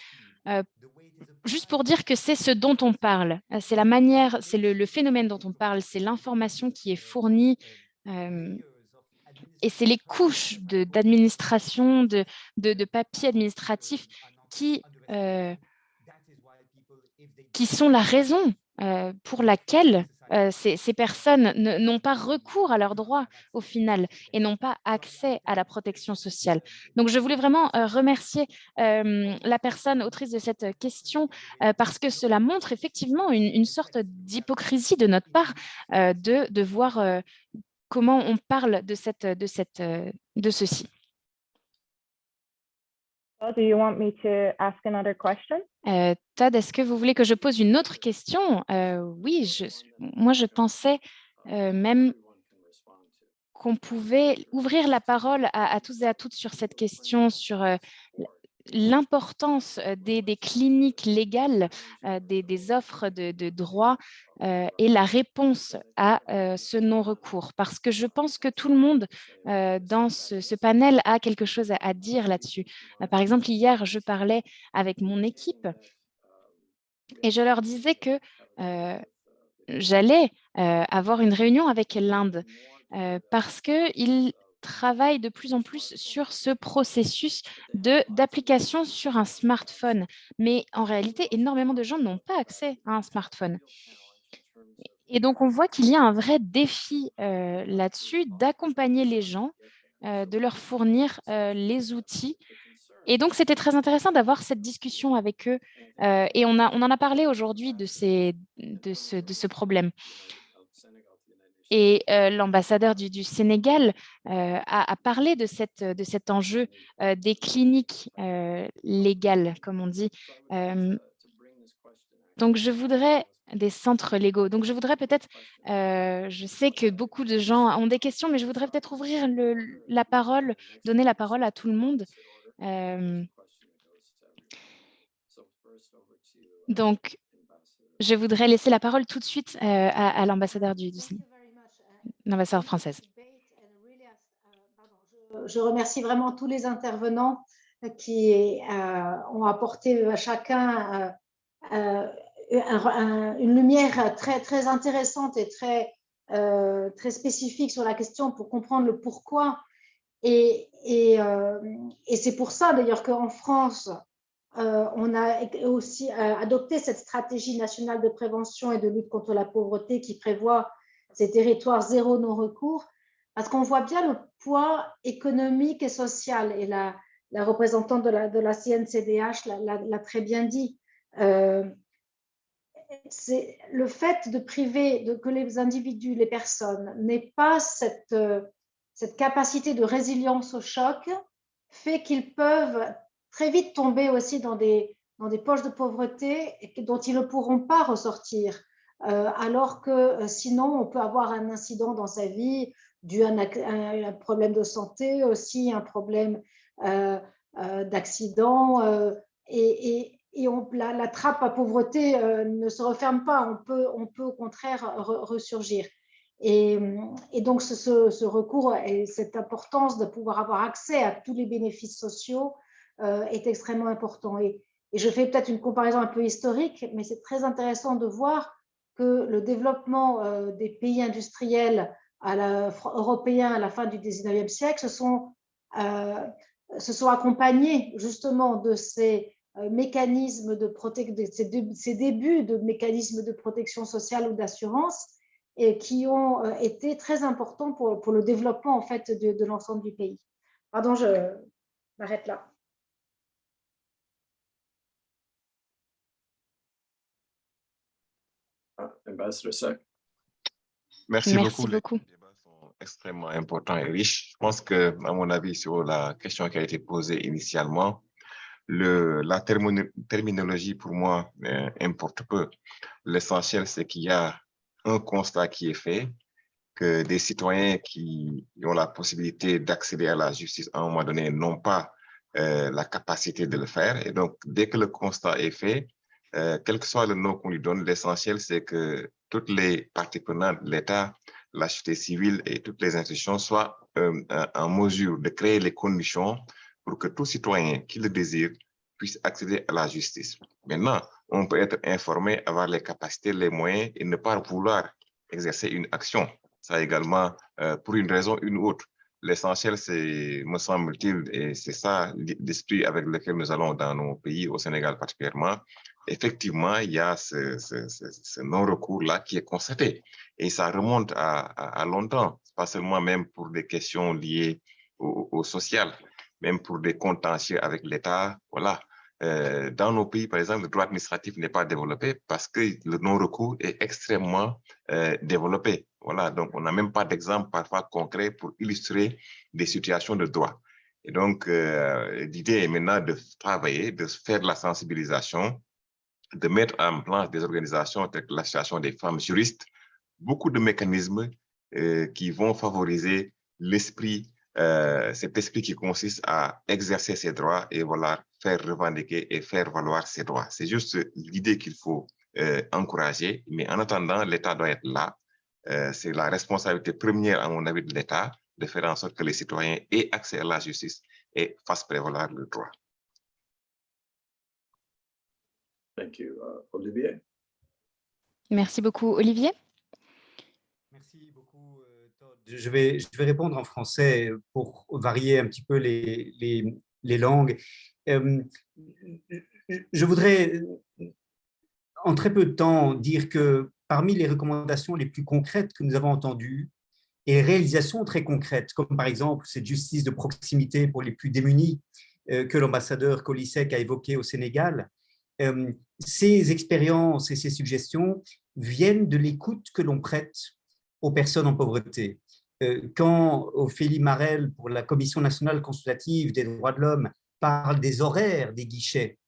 Speaker 3: juste pour dire que c'est ce dont on parle, euh, c'est la manière, c'est le, phénomène dont on parle, c'est l'information qui est fournie euh, et c'est les couches d'administration, de, papier administratif qui, euh, sont la raison pour laquelle euh, ces, personnes n'ont pas recours à leurs droits au final et n'ont pas accès à la protection sociale. Donc, je voulais vraiment euh, remercier la personne autrice de cette question euh, parce que cela montre effectivement une, sorte d'hypocrisie de notre part de, de voir comment on parle de, cette, de, cette, de ceci.
Speaker 2: Do you want me to ask another question?
Speaker 3: Euh, Todd, est-ce que vous voulez que je pose une autre question? Euh, Oui, je, moi je pensais euh, même qu'on pouvait ouvrir la parole à, à, tous et à toutes sur cette question, sur l'importance euh, des, cliniques légales, euh, des, offres de, de droit euh, et la réponse à ce non-recours. Parce que je pense que tout le monde dans ce, panel a quelque chose à, à dire là-dessus. par exemple, hier, je parlais avec mon équipe et je leur disais que j'allais avoir une réunion avec l'Inde parce qu'ils travaille de plus en plus sur ce processus d'application sur un smartphone. Mais en réalité, énormément de gens n'ont pas accès à un smartphone. Et donc, on voit qu'il y a un vrai défi euh, là-dessus d'accompagner les gens, euh, de leur fournir euh, les outils. Et donc, c'était très intéressant d'avoir cette discussion avec eux. et on, a, on en a parlé aujourd'hui de, de, ce, de ce problème. Et l'ambassadeur du, Sénégal a, parlé de, cet enjeu des cliniques légales, comme on dit. donc, je voudrais des centres légaux. Donc, je voudrais peut-être, je sais que beaucoup de gens ont des questions, mais je voudrais peut-être ouvrir la parole, donner la parole à tout le monde. donc, je voudrais laisser la parole tout de suite à, l'ambassadeur du Sénégal
Speaker 4: Je remercie vraiment tous les intervenants qui euh, ont apporté à chacun euh, un, une lumière très, très intéressante et très, euh, très spécifique sur la question pour comprendre le pourquoi. Et, euh, c'est pour ça d'ailleurs qu'en France, euh, on a aussi adopté cette stratégie nationale de prévention et de lutte contre la pauvreté qui prévoit ces territoires zéro non-recours, parce qu'on voit bien le poids économique et social, et la, représentante de la, CNCDH l'a très bien dit. Euh, le fait de priver, de, que les individus, les personnes n'aient pas cette, cette capacité de résilience au choc, fait qu'ils peuvent très vite tomber aussi dans des, dans des poches de pauvreté dont ils ne pourront pas ressortir. Euh, alors que euh, sinon, on peut avoir un incident dans sa vie dû à un, problème de santé, aussi un problème euh, d'accident, et, on, la, la, trappe à pauvreté ne se referme pas, on peut, on peut au contraire re, ressurgir. Et, donc, ce, ce, recours et cette importance de pouvoir avoir accès à tous les bénéfices sociaux est extrêmement important. Et je fais peut-être une comparaison un peu historique, mais c'est très intéressant de voir que le développement euh, des pays industriels européens à la fin du 19e siècle se sont, euh, se sont accompagnés justement de ces euh, mécanismes de protection, ces, débuts de mécanismes de protection sociale ou d'assurance. et qui ont été très importants pour, le développement en fait, de l'ensemble du pays. Pardon, je m'arrête là.
Speaker 5: Merci,
Speaker 3: Merci
Speaker 5: beaucoup. Les débats sont extrêmement importants et riches. Je pense que, à mon avis, sur la question qui a été posée initialement, le, la termino- terminologie, pour moi, euh, importe peu. L'essentiel, c'est qu'il y a un constat qui est fait, que des citoyens qui ont la possibilité d'accéder à la justice à un moment donné n'ont pas euh, la capacité de le faire. Et donc, dès que le constat est fait, euh, quel que soit le nom qu'on lui donne, l'essentiel, c'est que toutes les parties prenantes, l'État, la société civile et toutes les institutions soient euh, en- mesure de créer les conditions pour que tout citoyen qui le désire puisse accéder à la justice. Maintenant, on peut être informé, avoir les capacités, les moyens et ne pas vouloir exercer une action. Ça également, euh, pour une raison ou une autre. L'essentiel, c'est, me semble-t-il, et c'est ça l'esprit avec lequel nous allons dans nos pays, au Sénégal particulièrement, effectivement, il y a ce, non-recours-là qui est constaté. Et ça remonte à, longtemps, pas seulement même pour des questions liées au, au social, même pour des contentieux avec l'État. Voilà. Euh, dans nos pays, par exemple, le droit administratif n'est pas développé parce que le non-recours est extrêmement euh, développé. Voilà. Donc, on n'a même pas d'exemple parfois concret pour illustrer des situations de droit. Et donc, euh, l'idée est maintenant de travailler, de faire de la sensibilisation, de mettre en place des organisations telles que l'Association des femmes juristes, beaucoup de mécanismes euh, qui vont favoriser l'esprit, euh, cet esprit qui consiste à exercer ses droits et voilà, faire revendiquer et faire valoir ses droits. C'est juste l'idée qu'il faut encourager, mais en attendant, l'État doit être là. Euh, C'est la responsabilité première, à mon avis, de l'État de faire en sorte que les citoyens aient accès à la justice et fassent prévaloir le droit.
Speaker 1: Thank you. Uh, Olivier?
Speaker 3: Merci beaucoup. Olivier
Speaker 11: Merci beaucoup, euh, Todd. Je vais, je vais répondre en français pour varier un petit peu les, les, les langues. Euh, je voudrais, en très peu de temps, dire que parmi les recommandations les plus concrètes que nous avons entendues et réalisations très concrètes, comme par exemple cette justice de proximité pour les plus démunis euh, que l'ambassadeur Colisec a évoqué au Sénégal, euh, ces expériences et ces suggestions viennent de l'écoute que l'on prête aux personnes en pauvreté. Euh, Quand Ophélie Marel, pour la Commission nationale consultative des droits de l'homme, parle des horaires des guichets,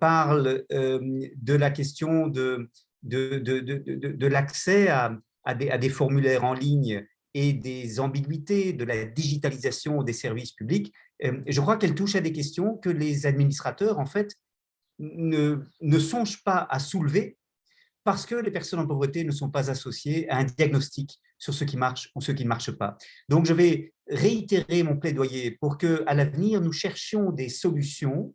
Speaker 11: parle de la question de, de, l'accès à, à des, à des formulaires en ligne et des ambiguïtés de la digitalisation des services publics, euh, je crois qu'elle touche à des questions que les administrateurs, en fait, ne, ne songent pas à soulever parce que les personnes en pauvreté ne sont pas associées à un diagnostic sur ce qui marche ou ce qui ne marche pas. Donc, je vais réitérer mon plaidoyer pour que, à l'avenir, nous cherchions des solutions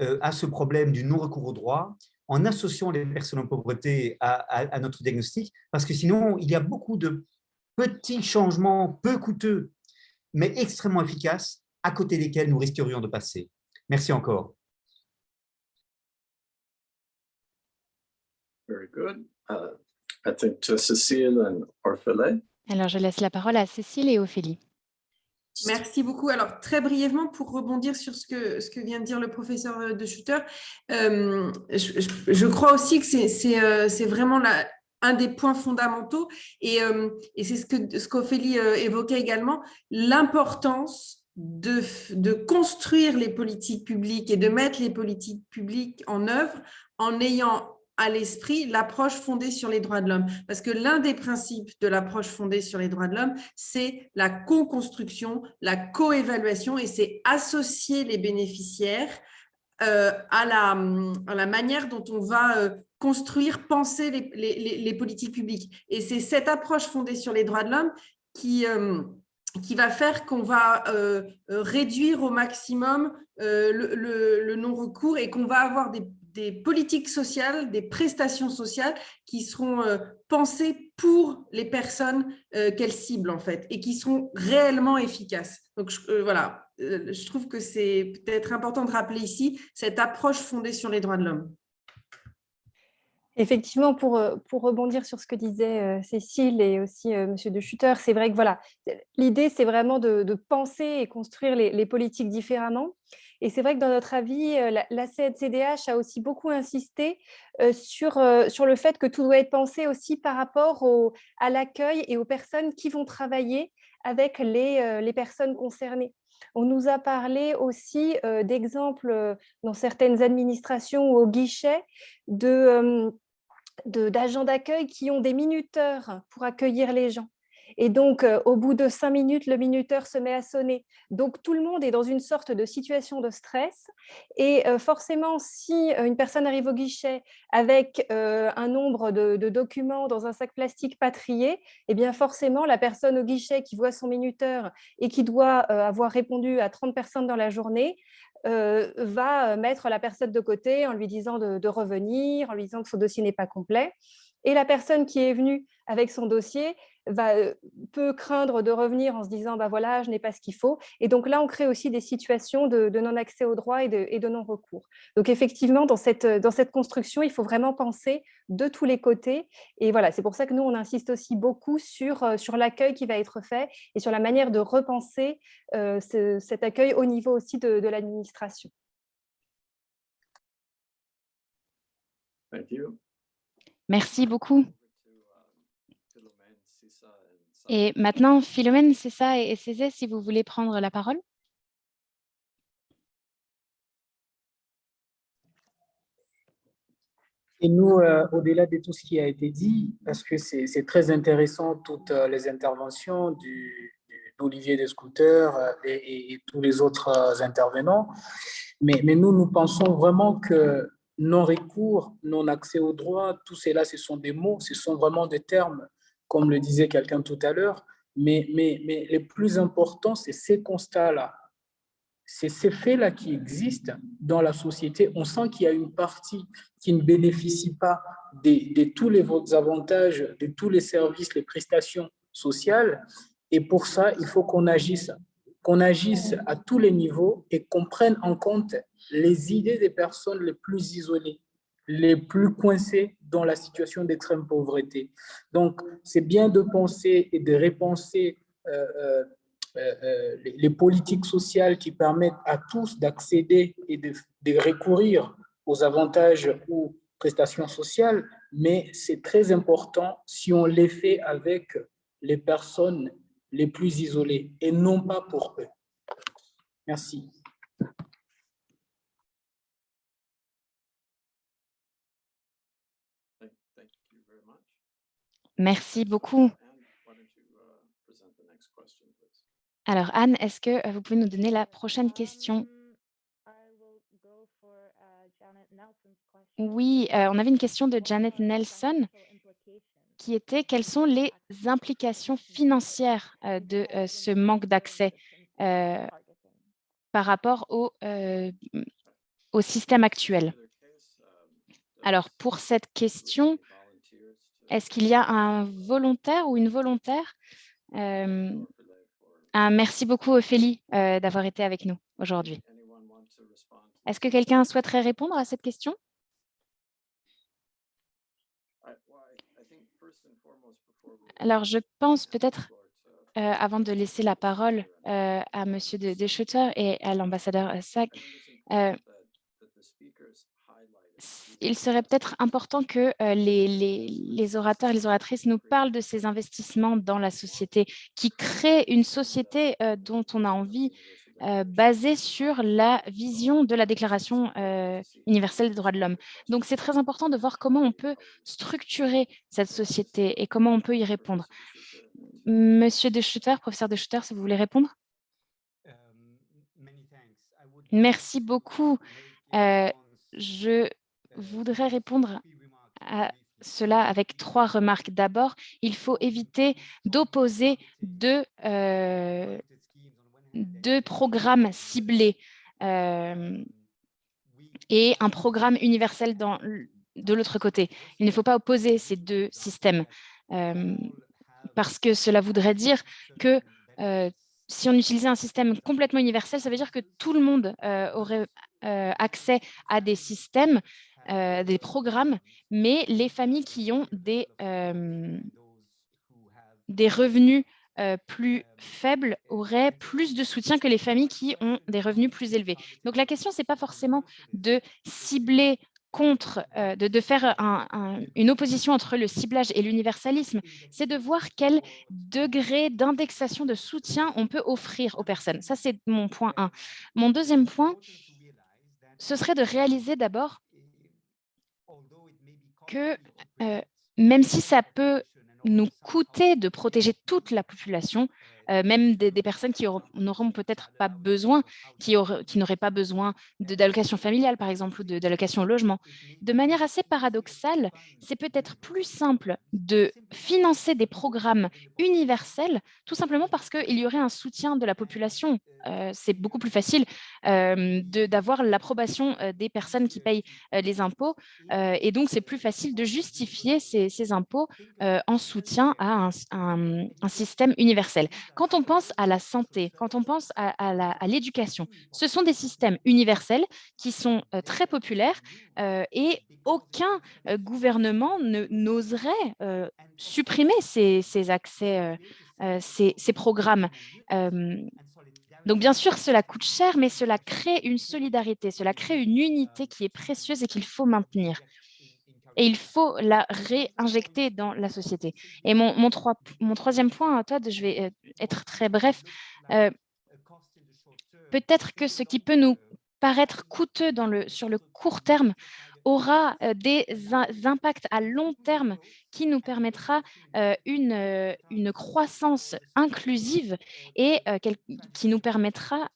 Speaker 11: euh, à ce problème du non-recours au droit en associant les personnes en pauvreté à, à- à notre diagnostic, parce que sinon, il y a beaucoup de petits changements peu coûteux, mais extrêmement efficaces, à côté desquels nous risquerions de passer. Merci encore.
Speaker 1: Very good. Uh, I think to Cecile and Orphele.
Speaker 3: Alors, je laisse la parole à Cécile et Ophélie.
Speaker 6: Merci beaucoup. Alors, très brièvement, pour rebondir sur ce que, ce que vient de dire le professeur euh, de Schutter, euh, je, crois aussi que c'est- euh, vraiment un des points fondamentaux et, et c'est ce ce qu'Ophélie euh, évoquait également, l'importance de, de construire les politiques publiques et de mettre les politiques publiques en œuvre en ayant à l'esprit l'approche fondée sur les droits de l'homme. Parce que l'un des principes de l'approche fondée sur les droits de l'homme, c'est la co-construction, la co-évaluation et c'est associer les bénéficiaires euh, à, la, manière dont on va euh, construire, penser les, politiques publiques. Et c'est cette approche fondée sur les droits de l'homme qui, euh, va faire qu'on va réduire au maximum le, le- le non-recours et qu'on va avoir des, des politiques sociales, des prestations sociales qui seront euh, pensées pour les personnes euh, qu'elles ciblent en fait et qui seront réellement efficaces. Donc euh, voilà, je trouve que c'est peut-être important de rappeler ici cette approche fondée sur les droits de l'homme.
Speaker 7: Effectivement, pour, pour rebondir sur ce que disait Cécile et aussi Monsieur de Schutter, c'est vrai que voilà, l'idée c'est vraiment de, penser et construire les politiques différemment. Et c'est vrai que dans notre avis, la, la CNCDH a aussi beaucoup insisté sur, sur le fait que tout doit être pensé aussi par rapport à l'accueil et aux personnes qui vont travailler avec les, personnes concernées. On nous a parlé aussi d'exemples dans certaines administrations ou au guichet d'agents d'accueil qui ont des minuteurs pour accueillir les gens. Et donc, euh, au bout de cinq minutes, le minuteur se met à sonner. Donc, tout le monde est dans une sorte de situation de stress. Et euh, forcément, si euh, une personne arrive au guichet avec un nombre de, documents dans un sac plastique pas trié, eh bien forcément, la personne au guichet qui voit son minuteur et qui doit avoir répondu à 30 personnes dans la journée va mettre la personne de côté en lui disant de, de revenir, en lui disant que son dossier n'est pas complet. Et la personne qui est venue avec son dossier va, peut craindre de revenir en se disant bah voilà, je n'ai pas ce qu'il faut. Et donc là, on crée aussi des situations de, non-accès au droit et de, et de non-recours. Donc effectivement, dans cette, dans cette construction, il faut vraiment penser de tous les côtés. Et voilà, c'est pour ça que nous, on insiste aussi beaucoup sur, sur l'accueil qui va être fait et sur la manière de repenser euh, ce, cet accueil au niveau aussi de, de l'administration.
Speaker 3: Merci beaucoup. Et maintenant, Philomène, c'est ça, et Cézé, si vous voulez prendre la parole.
Speaker 9: Et nous, euh, au-delà de tout ce qui a été dit, parce que c'est très intéressant, toutes euh, les interventions d'Olivier du, Descouteurs euh, et, et, et, tous les autres euh, intervenants, mais, mais nous, nous pensons vraiment que non-recours, non-accès au droit, tout cela, ce sont des mots, ce sont vraiment des termes comme le disait quelqu'un tout à l'heure, mais, mais, mais le plus important, c'est ces constats-là. C'est ces faits-là qui existent dans la société. On sent qu'il y a une partie qui ne bénéficie pas de, tous les avantages, de tous les services, les prestations sociales. Et pour ça, il faut qu'on agisse, qu'on agisse à tous les niveaux et qu'on prenne en compte les idées des personnes les plus isolées, les plus coincés dans la situation d'extrême pauvreté. Donc, c'est bien de penser et de repenser euh, euh, euh, les, politiques sociales qui permettent à tous d'accéder et de, de, recourir aux avantages ou prestations sociales, mais c'est très important si on les fait avec les personnes les plus isolées et non pas pour eux. Merci.
Speaker 3: Merci beaucoup. Alors, Anne, est-ce que vous pouvez nous donner la prochaine question? Oui, euh, on avait une question de Janet Nelson qui était quelles sont les implications financières euh, de euh, ce manque d'accès euh, par rapport euh, au système actuel? Alors, pour cette question, est-ce qu'il y a un volontaire ou une volontaire euh, Merci beaucoup, Ophélie, euh, d'avoir été avec nous aujourd'hui. Est-ce que quelqu'un souhaiterait répondre à cette question? Alors, je pense peut-être, euh, avant de laisser la parole à Monsieur de, de Schutter et à l'ambassadeur Sack, il serait peut-être important que euh, les, les, les, orateurs et les oratrices nous parlent de ces investissements dans la société, qui créent une société euh, dont on a envie, euh, basée sur la vision de la Déclaration euh, universelle des droits de l'homme. Donc, c'est très important de voir comment on peut structurer cette société et comment on peut y répondre. Monsieur De Schutter, professeur De Schutter, si vous voulez répondre Merci beaucoup. Euh, je voudrais répondre à cela avec trois remarques. D'abord, il faut éviter d'opposer deux, euh, programmes ciblés euh, et un programme universel de l'autre côté. Il ne faut pas opposer ces deux systèmes euh, parce que cela voudrait dire que si on utilisait un système complètement universel, ça veut dire que tout le monde aurait accès à des systèmes euh, des programmes, mais les familles qui ont des, euh, revenus euh, plus faibles auraient plus de soutien que les familles qui ont des revenus plus élevés. Donc la question, ce n'est pas forcément de cibler contre, de, faire un, un, une opposition entre le ciblage et l'universalisme, c'est de voir quel degré d'indexation de soutien on peut offrir aux personnes. Ça, c'est mon point 1. Mon deuxième point, ce serait de réaliser d'abord que euh, même si ça peut nous coûter de protéger toute la population, euh, même des, personnes qui n'auront peut-être pas besoin, qui, n'auraient pas besoin d'allocation familiale, par exemple, ou d'allocation logement. De manière assez paradoxale, c'est peut-être plus simple de financer des programmes universels, tout simplement parce qu'il y aurait un soutien de la population. Euh, c'est beaucoup plus facile euh, d'avoir l'approbation des personnes qui payent les impôts, et donc c'est plus facile de justifier ces, impôts en soutien à un système universel. Quand on pense à la santé, quand on pense à, l'éducation, ce sont des systèmes universels qui sont euh, très populaires euh, et aucun euh, gouvernement n'oserait supprimer ces, accès, ces, programmes. donc bien sûr, cela coûte cher, mais cela crée une solidarité, cela crée une unité qui est précieuse et qu'il faut maintenir et il faut la réinjecter dans la société. Et mon, mon, trois, mon troisième point, Todd, je vais euh, être très bref, euh, peut-être que ce qui peut nous paraître coûteux sur le court terme aura euh, des impacts à long terme qui nous permettra euh, une, euh, une croissance inclusive et qui nous permettra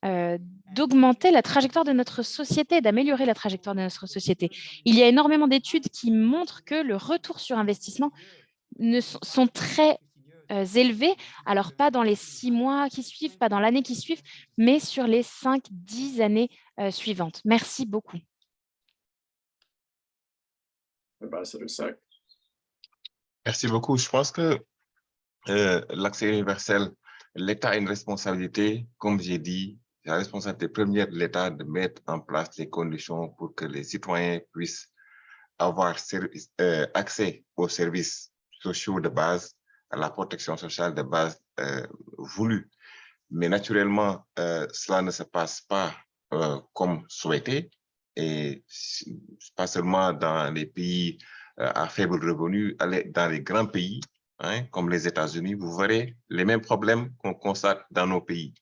Speaker 3: d'augmenter la trajectoire de notre société, d'améliorer la trajectoire de notre société. Il y a énormément d'études qui montrent que le retour sur investissement ne sont, sont très élevés, alors pas dans les six mois qui suivent, pas dans l'année qui suivent, mais sur les cinq, dix années suivantes. Merci beaucoup.
Speaker 1: Ambassador.
Speaker 5: Merci beaucoup. Je pense que euh, l'accès universel, l'État a une responsabilité, comme j'ai dit, la responsabilité première de l'État de mettre en place les conditions pour que les citoyens puissent avoir euh, accès aux services sociaux de base, à la protection sociale de base euh, voulue. Mais naturellement, cela ne se passe pas comme souhaité et pas seulement dans les pays euh, à faible revenu, dans les grands pays, hein, comme les États-Unis, vous verrez les mêmes problèmes qu'on constate dans nos pays.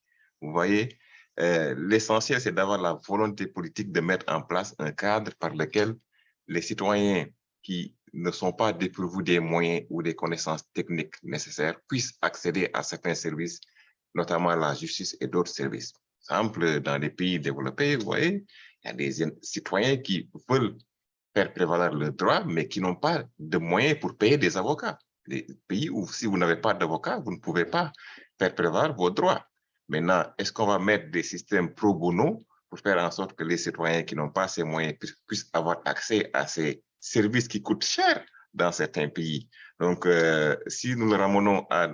Speaker 5: Vous voyez, euh, l'essentiel, c'est d'avoir la volonté politique de mettre en place un cadre par lequel les citoyens qui ne sont pas dépourvus des moyens ou des connaissances techniques nécessaires puissent accéder à certains services, notamment la justice et d'autres services. Par exemple, dans les pays développés, vous voyez, il y a des citoyens qui veulent faire prévaloir leurs droits, mais qui n'ont pas de moyens pour payer des avocats. Les pays où si vous n'avez pas d'avocat, vous ne pouvez pas faire prévaloir vos droits. Maintenant, est-ce qu'on va mettre des systèmes pro bono pour faire en sorte que les citoyens qui n'ont pas ces moyens puissent avoir accès à ces services qui coûtent cher dans certains pays? Donc, euh, si nous le ramenons à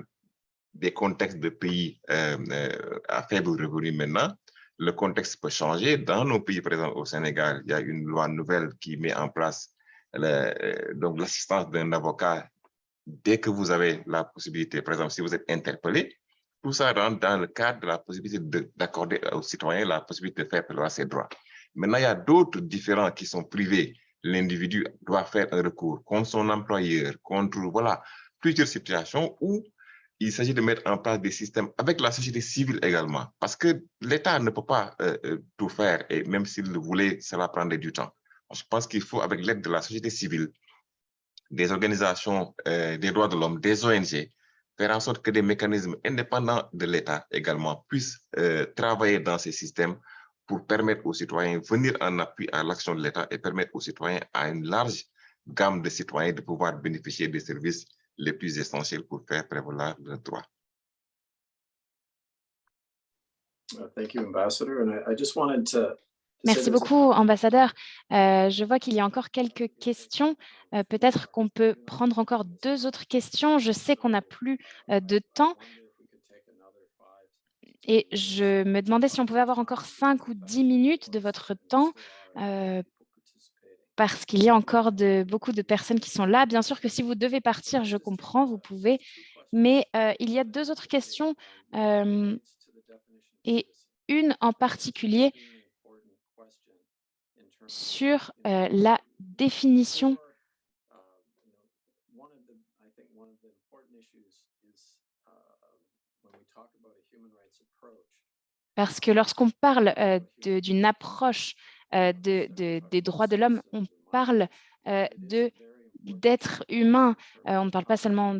Speaker 5: des contextes de pays euh, euh, à faible revenu maintenant, le contexte peut changer. Dans nos pays, par exemple au Sénégal, il y a une loi nouvelle qui met en place l'assistance d'un avocat dès que vous avez la possibilité, par exemple, si vous êtes interpellé, tout ça rentre dans le cadre de la possibilité d'accorder aux citoyens la possibilité de faire prévaloir ses droits. Maintenant, il y a d'autres différents qui sont privés. L'individu doit faire un recours contre son employeur, contre, voilà, plusieurs situations où il s'agit de mettre en place des systèmes avec la société civile également, parce que l'État ne peut pas euh, tout faire, et même s'il le voulait, cela prendrait du temps. Je pense qu'il faut, avec l'aide de la société civile, des organisations euh, des droits de l'homme, des ONG, faire en sorte que des mécanismes indépendants de l'État également puissent euh, travailler dans ces systèmes pour permettre aux citoyens de venir en appui à l'action de l'État et permettre aux citoyens, à une large gamme de citoyens, de pouvoir bénéficier des services les plus essentiels pour faire prévaloir leurs droits.
Speaker 1: Thank you, Ambassador. And I, I just wanted to
Speaker 3: Merci beaucoup, ambassadeur. Euh, je vois qu'il y a encore quelques questions. Euh, Peut-être qu'on peut prendre encore deux autres questions. Je sais qu'on n'a plus euh, de temps. Et je me demandais si on pouvait avoir encore cinq ou dix minutes de votre temps parce qu'il y a encore de, beaucoup de personnes qui sont là. Bien sûr que si vous devez partir, je comprends, vous pouvez. Mais euh, il y a deux autres questions euh, et une en particulier sur euh, la définition Parce que lorsqu'on parle d'une approche de, de- des droits de l'homme, on parle euh, d'être humain. Euh, on ne parle pas seulement...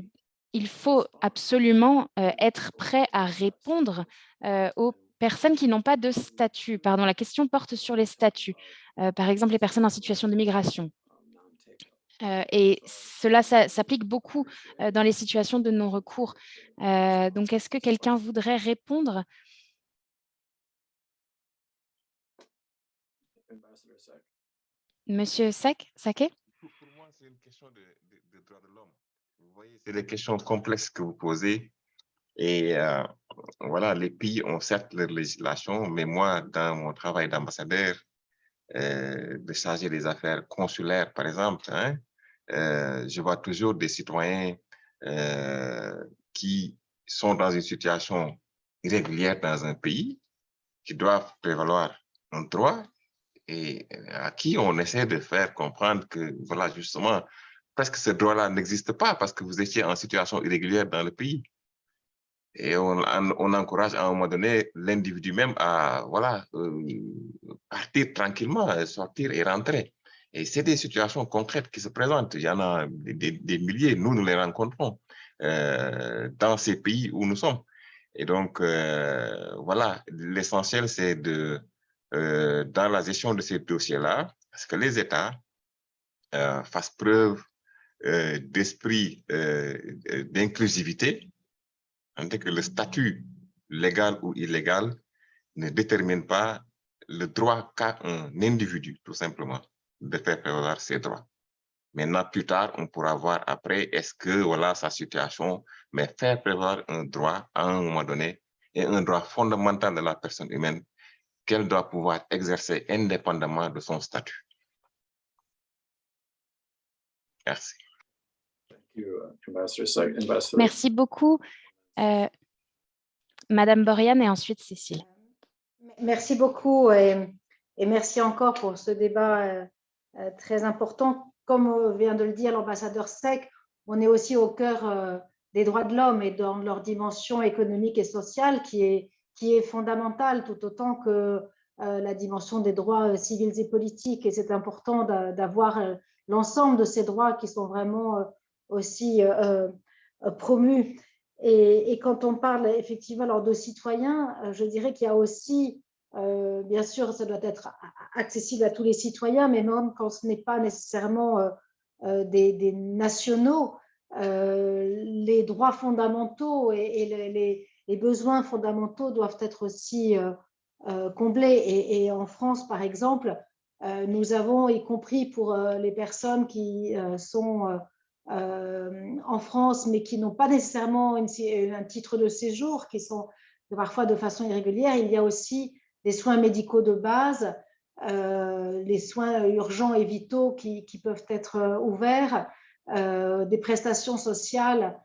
Speaker 3: Il faut absolument euh, être prêt à répondre euh, aux personnes qui n'ont pas de statut. Pardon, la question porte sur les statuts. Euh, par exemple, les personnes en situation de migration. Euh, et cela s'applique beaucoup euh, dans les situations de non-recours. Euh, donc, est-ce que quelqu'un voudrait répondre Monsieur Sek, Sake
Speaker 5: Pour moi, c'est une question de, de, de de l'homme. Vous voyez, c'est des questions complexes que vous posez. Et euh, voilà, les pays ont certes leur législation, mais moi, dans mon travail d'ambassadeur, euh, de chargé des affaires consulaires, par exemple, hein, euh, je vois toujours des citoyens qui sont dans une situation irrégulière dans un pays, qui doivent prévaloir un droit et à qui on essaie de faire comprendre que, voilà, justement, presque ce droit-là n'existe pas parce que vous étiez en situation irrégulière dans le pays. Et on, encourage à un moment donné l'individu même à voilà, euh, partir tranquillement, sortir et rentrer. Et c'est des situations concrètes qui se présentent. Il y en a des milliers, nous, nous les rencontrons euh, dans ces pays où nous sommes. Et donc, euh, voilà, l'essentiel, c'est de, euh, dans la gestion de ces dossiers-là, parce que les États euh, fassent preuve euh, d'esprit d'inclusivité, en que le statut légal ou illégal ne détermine pas le droit qu'a un individu, tout simplement, de faire prévaloir ses droits. Maintenant, plus tard, on pourra voir après, est-ce que voilà sa situation, mais faire prévaloir un droit à un moment donné est un droit fondamental de la personne humaine qu'elle doit pouvoir exercer indépendamment de son statut. Merci.
Speaker 1: Thank you, uh,
Speaker 3: Merci beaucoup. Euh, Madame Borian et ensuite Cécile.
Speaker 4: Merci beaucoup et, et merci encore pour ce débat euh, euh, très important. Comme vient de le dire l'ambassadeur Sec, on est aussi au cœur euh, des droits de l'homme et dans leur dimension économique et sociale qui est, qui est fondamentale tout autant que euh, la dimension des droits euh, civils et politiques. Et c'est important d'a- d'avoir euh, l'ensemble de ces droits qui sont vraiment aussi promus. Et, quand on parle effectivement alors, de citoyens, je dirais qu'il y a aussi, bien sûr, ça doit être accessible à tous les citoyens, mais même quand ce n'est pas nécessairement des, nationaux, les droits fondamentaux et les, les- besoins fondamentaux doivent être aussi euh, euh, comblés. Et, en France, par exemple, euh, nous avons, y compris pour les personnes qui sont en France, mais qui n'ont pas nécessairement un titre de séjour, qui sont parfois de façon irrégulière, il y a aussi des soins médicaux de base, les soins urgents et vitaux qui, peuvent être ouverts, des prestations sociales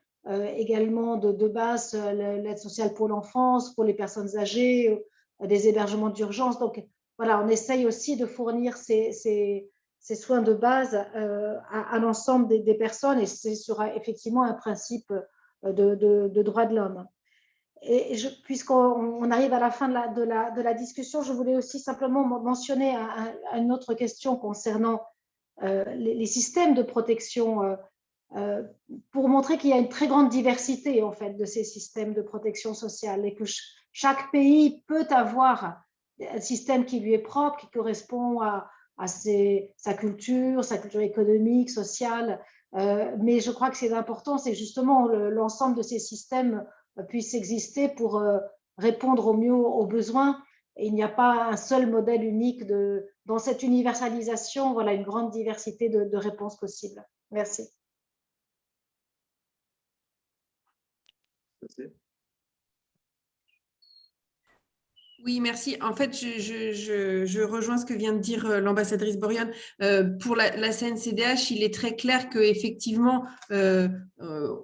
Speaker 4: également de, de base, euh, l'aide sociale pour l'enfance, pour les personnes âgées, euh, des hébergements d'urgence. Donc voilà, on essaye aussi de fournir ces, ces, ces soins de base euh, à, à l'ensemble des, personnes et ce sera effectivement un principe euh, de, de, droit de l'homme. Et puisqu'on on arrive à la fin de la, de, la, de la discussion, je voulais aussi simplement mentionner un- un- une autre question concernant euh, les, systèmes de protection euh, euh, pour montrer qu'il y a une très grande diversité en fait de ces systèmes de protection sociale et que ch- chaque pays peut avoir un système qui lui est propre, qui correspond à, sa culture, sa culture économique, sociale. Euh, mais je crois que c'est important, c'est justement le- l'ensemble de ces systèmes euh, puissent exister pour euh, répondre au mieux aux besoins. Il n'y a pas un seul modèle unique dans cette universalisation, voilà une grande diversité de réponses possibles. Merci.
Speaker 6: Oui, merci. En fait, je, rejoins ce que vient de dire euh, l'ambassadrice Borion. Euh, pour la, CNCDH, il est très clair qu'effectivement, euh, euh,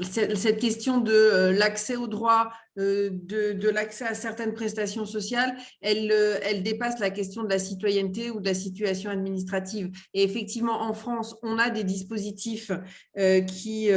Speaker 6: cette question de l'accès aux droits, de, l'accès à certaines prestations sociales, elle dépasse la question de la citoyenneté ou de la situation administrative. Et effectivement, en France, on a des dispositifs qui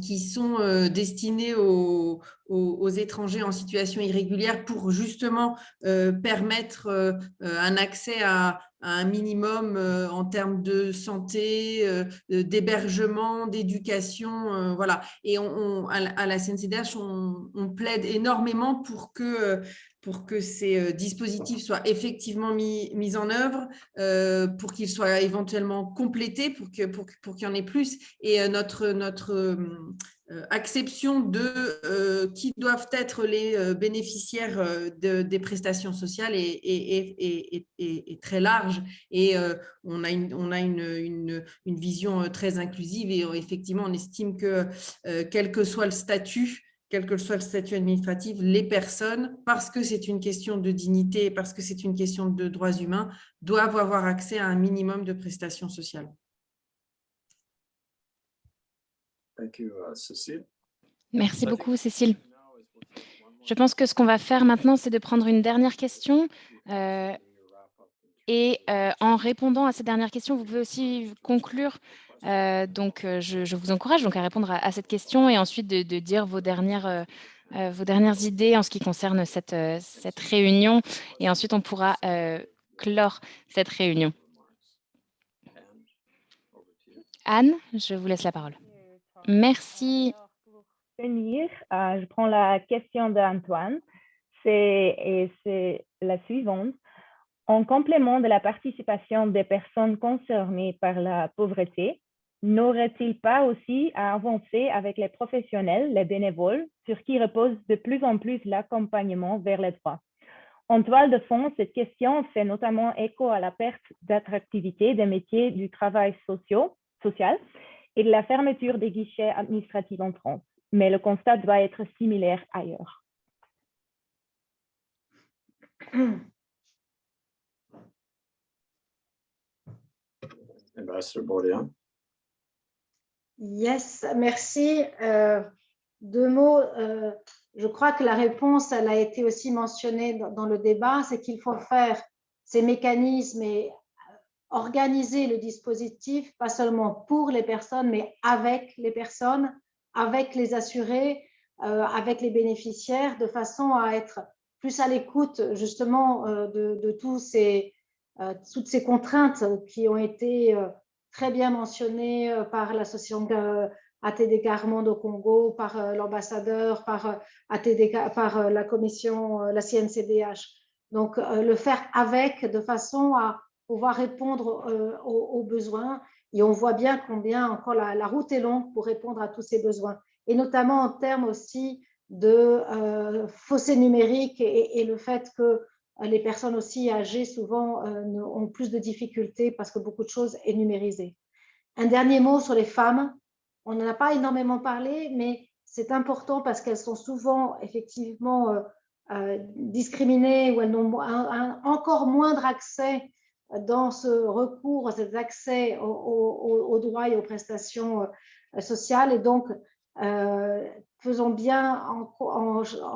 Speaker 6: qui sont destinés aux, aux, étrangers en situation irrégulière pour justement euh, permettre euh, un accès à, un minimum euh, en termes de santé, d'hébergement, d'éducation, voilà. Et à la CNCDH, on, plaide énormément pour que pour que ces dispositifs soient effectivement mis, mis en œuvre, euh, pour qu'ils soient éventuellement complétés, pour qu'il pour, pour qu'il y en ait plus. Et euh, notre, notre euh, acception de euh, qui doivent être les bénéficiaires de, des prestations sociales est, est, est, est très large. Et on a, une, on a une, une, une, vision très inclusive et effectivement, on estime que quel que soit le statut, quel que soit le statut administratif, les personnes, parce que c'est une question de dignité, parce que c'est une question de droits humains, doivent avoir accès à un minimum de prestations sociales.
Speaker 1: Thank you, uh, Cécile.
Speaker 3: Merci beaucoup, Cécile. Je pense que ce qu'on va faire maintenant, c'est de prendre une dernière question. Euh, et euh, en répondant à cette dernière question, vous pouvez aussi conclure euh, donc, euh, je, vous encourage donc à répondre à, cette question et ensuite de, dire vos dernières, euh, vos dernières idées en ce qui concerne cette, cette réunion. Et ensuite, on pourra clore cette réunion. Anne, je vous laisse la parole. Merci.
Speaker 2: Je prends la question d'Antoine. C'est la suivante. En complément de la participation des personnes concernées par la pauvreté, n'aurait-il pas aussi à avancer avec les professionnels, les bénévoles, sur qui repose de plus en plus l'accompagnement vers les droits? En toile de fond, cette question fait notamment écho à la perte d'attractivité des métiers du travail social et de la fermeture des guichets administratifs en France. Mais le constat doit être similaire ailleurs.
Speaker 1: Bourdian.
Speaker 4: Yes, merci. Euh, deux mots. Euh, je crois que la réponse, elle a été aussi mentionnée dans, le débat, c'est qu'il faut faire ces mécanismes et euh, organiser le dispositif, pas seulement pour les personnes, mais avec les personnes, avec les assurés, avec les bénéficiaires, de façon à être plus à l'écoute justement de, de ces, toutes ces contraintes qui ont été très bien mentionné euh, par l'association euh, ATD Carmonde au Congo, par euh, l'ambassadeur, par, par la commission, la CNCDH. Donc, le faire avec, de façon à pouvoir répondre aux, besoins. Et on voit bien combien encore la, route est longue pour répondre à tous ces besoins. Et notamment en termes aussi de euh, fossé numérique et, le fait que les personnes aussi âgées souvent euh, ont plus de difficultés parce que beaucoup de choses est numérisé. Un dernier mot sur les femmes. On n'en a pas énormément parlé, mais c'est important parce qu'elles sont souvent effectivement euh, euh, discriminées ou elles n'ont encore moindre accès dans ce recours, cet accès aux, droits et aux prestations euh, sociales. Et donc, euh, faisons bien en, en, en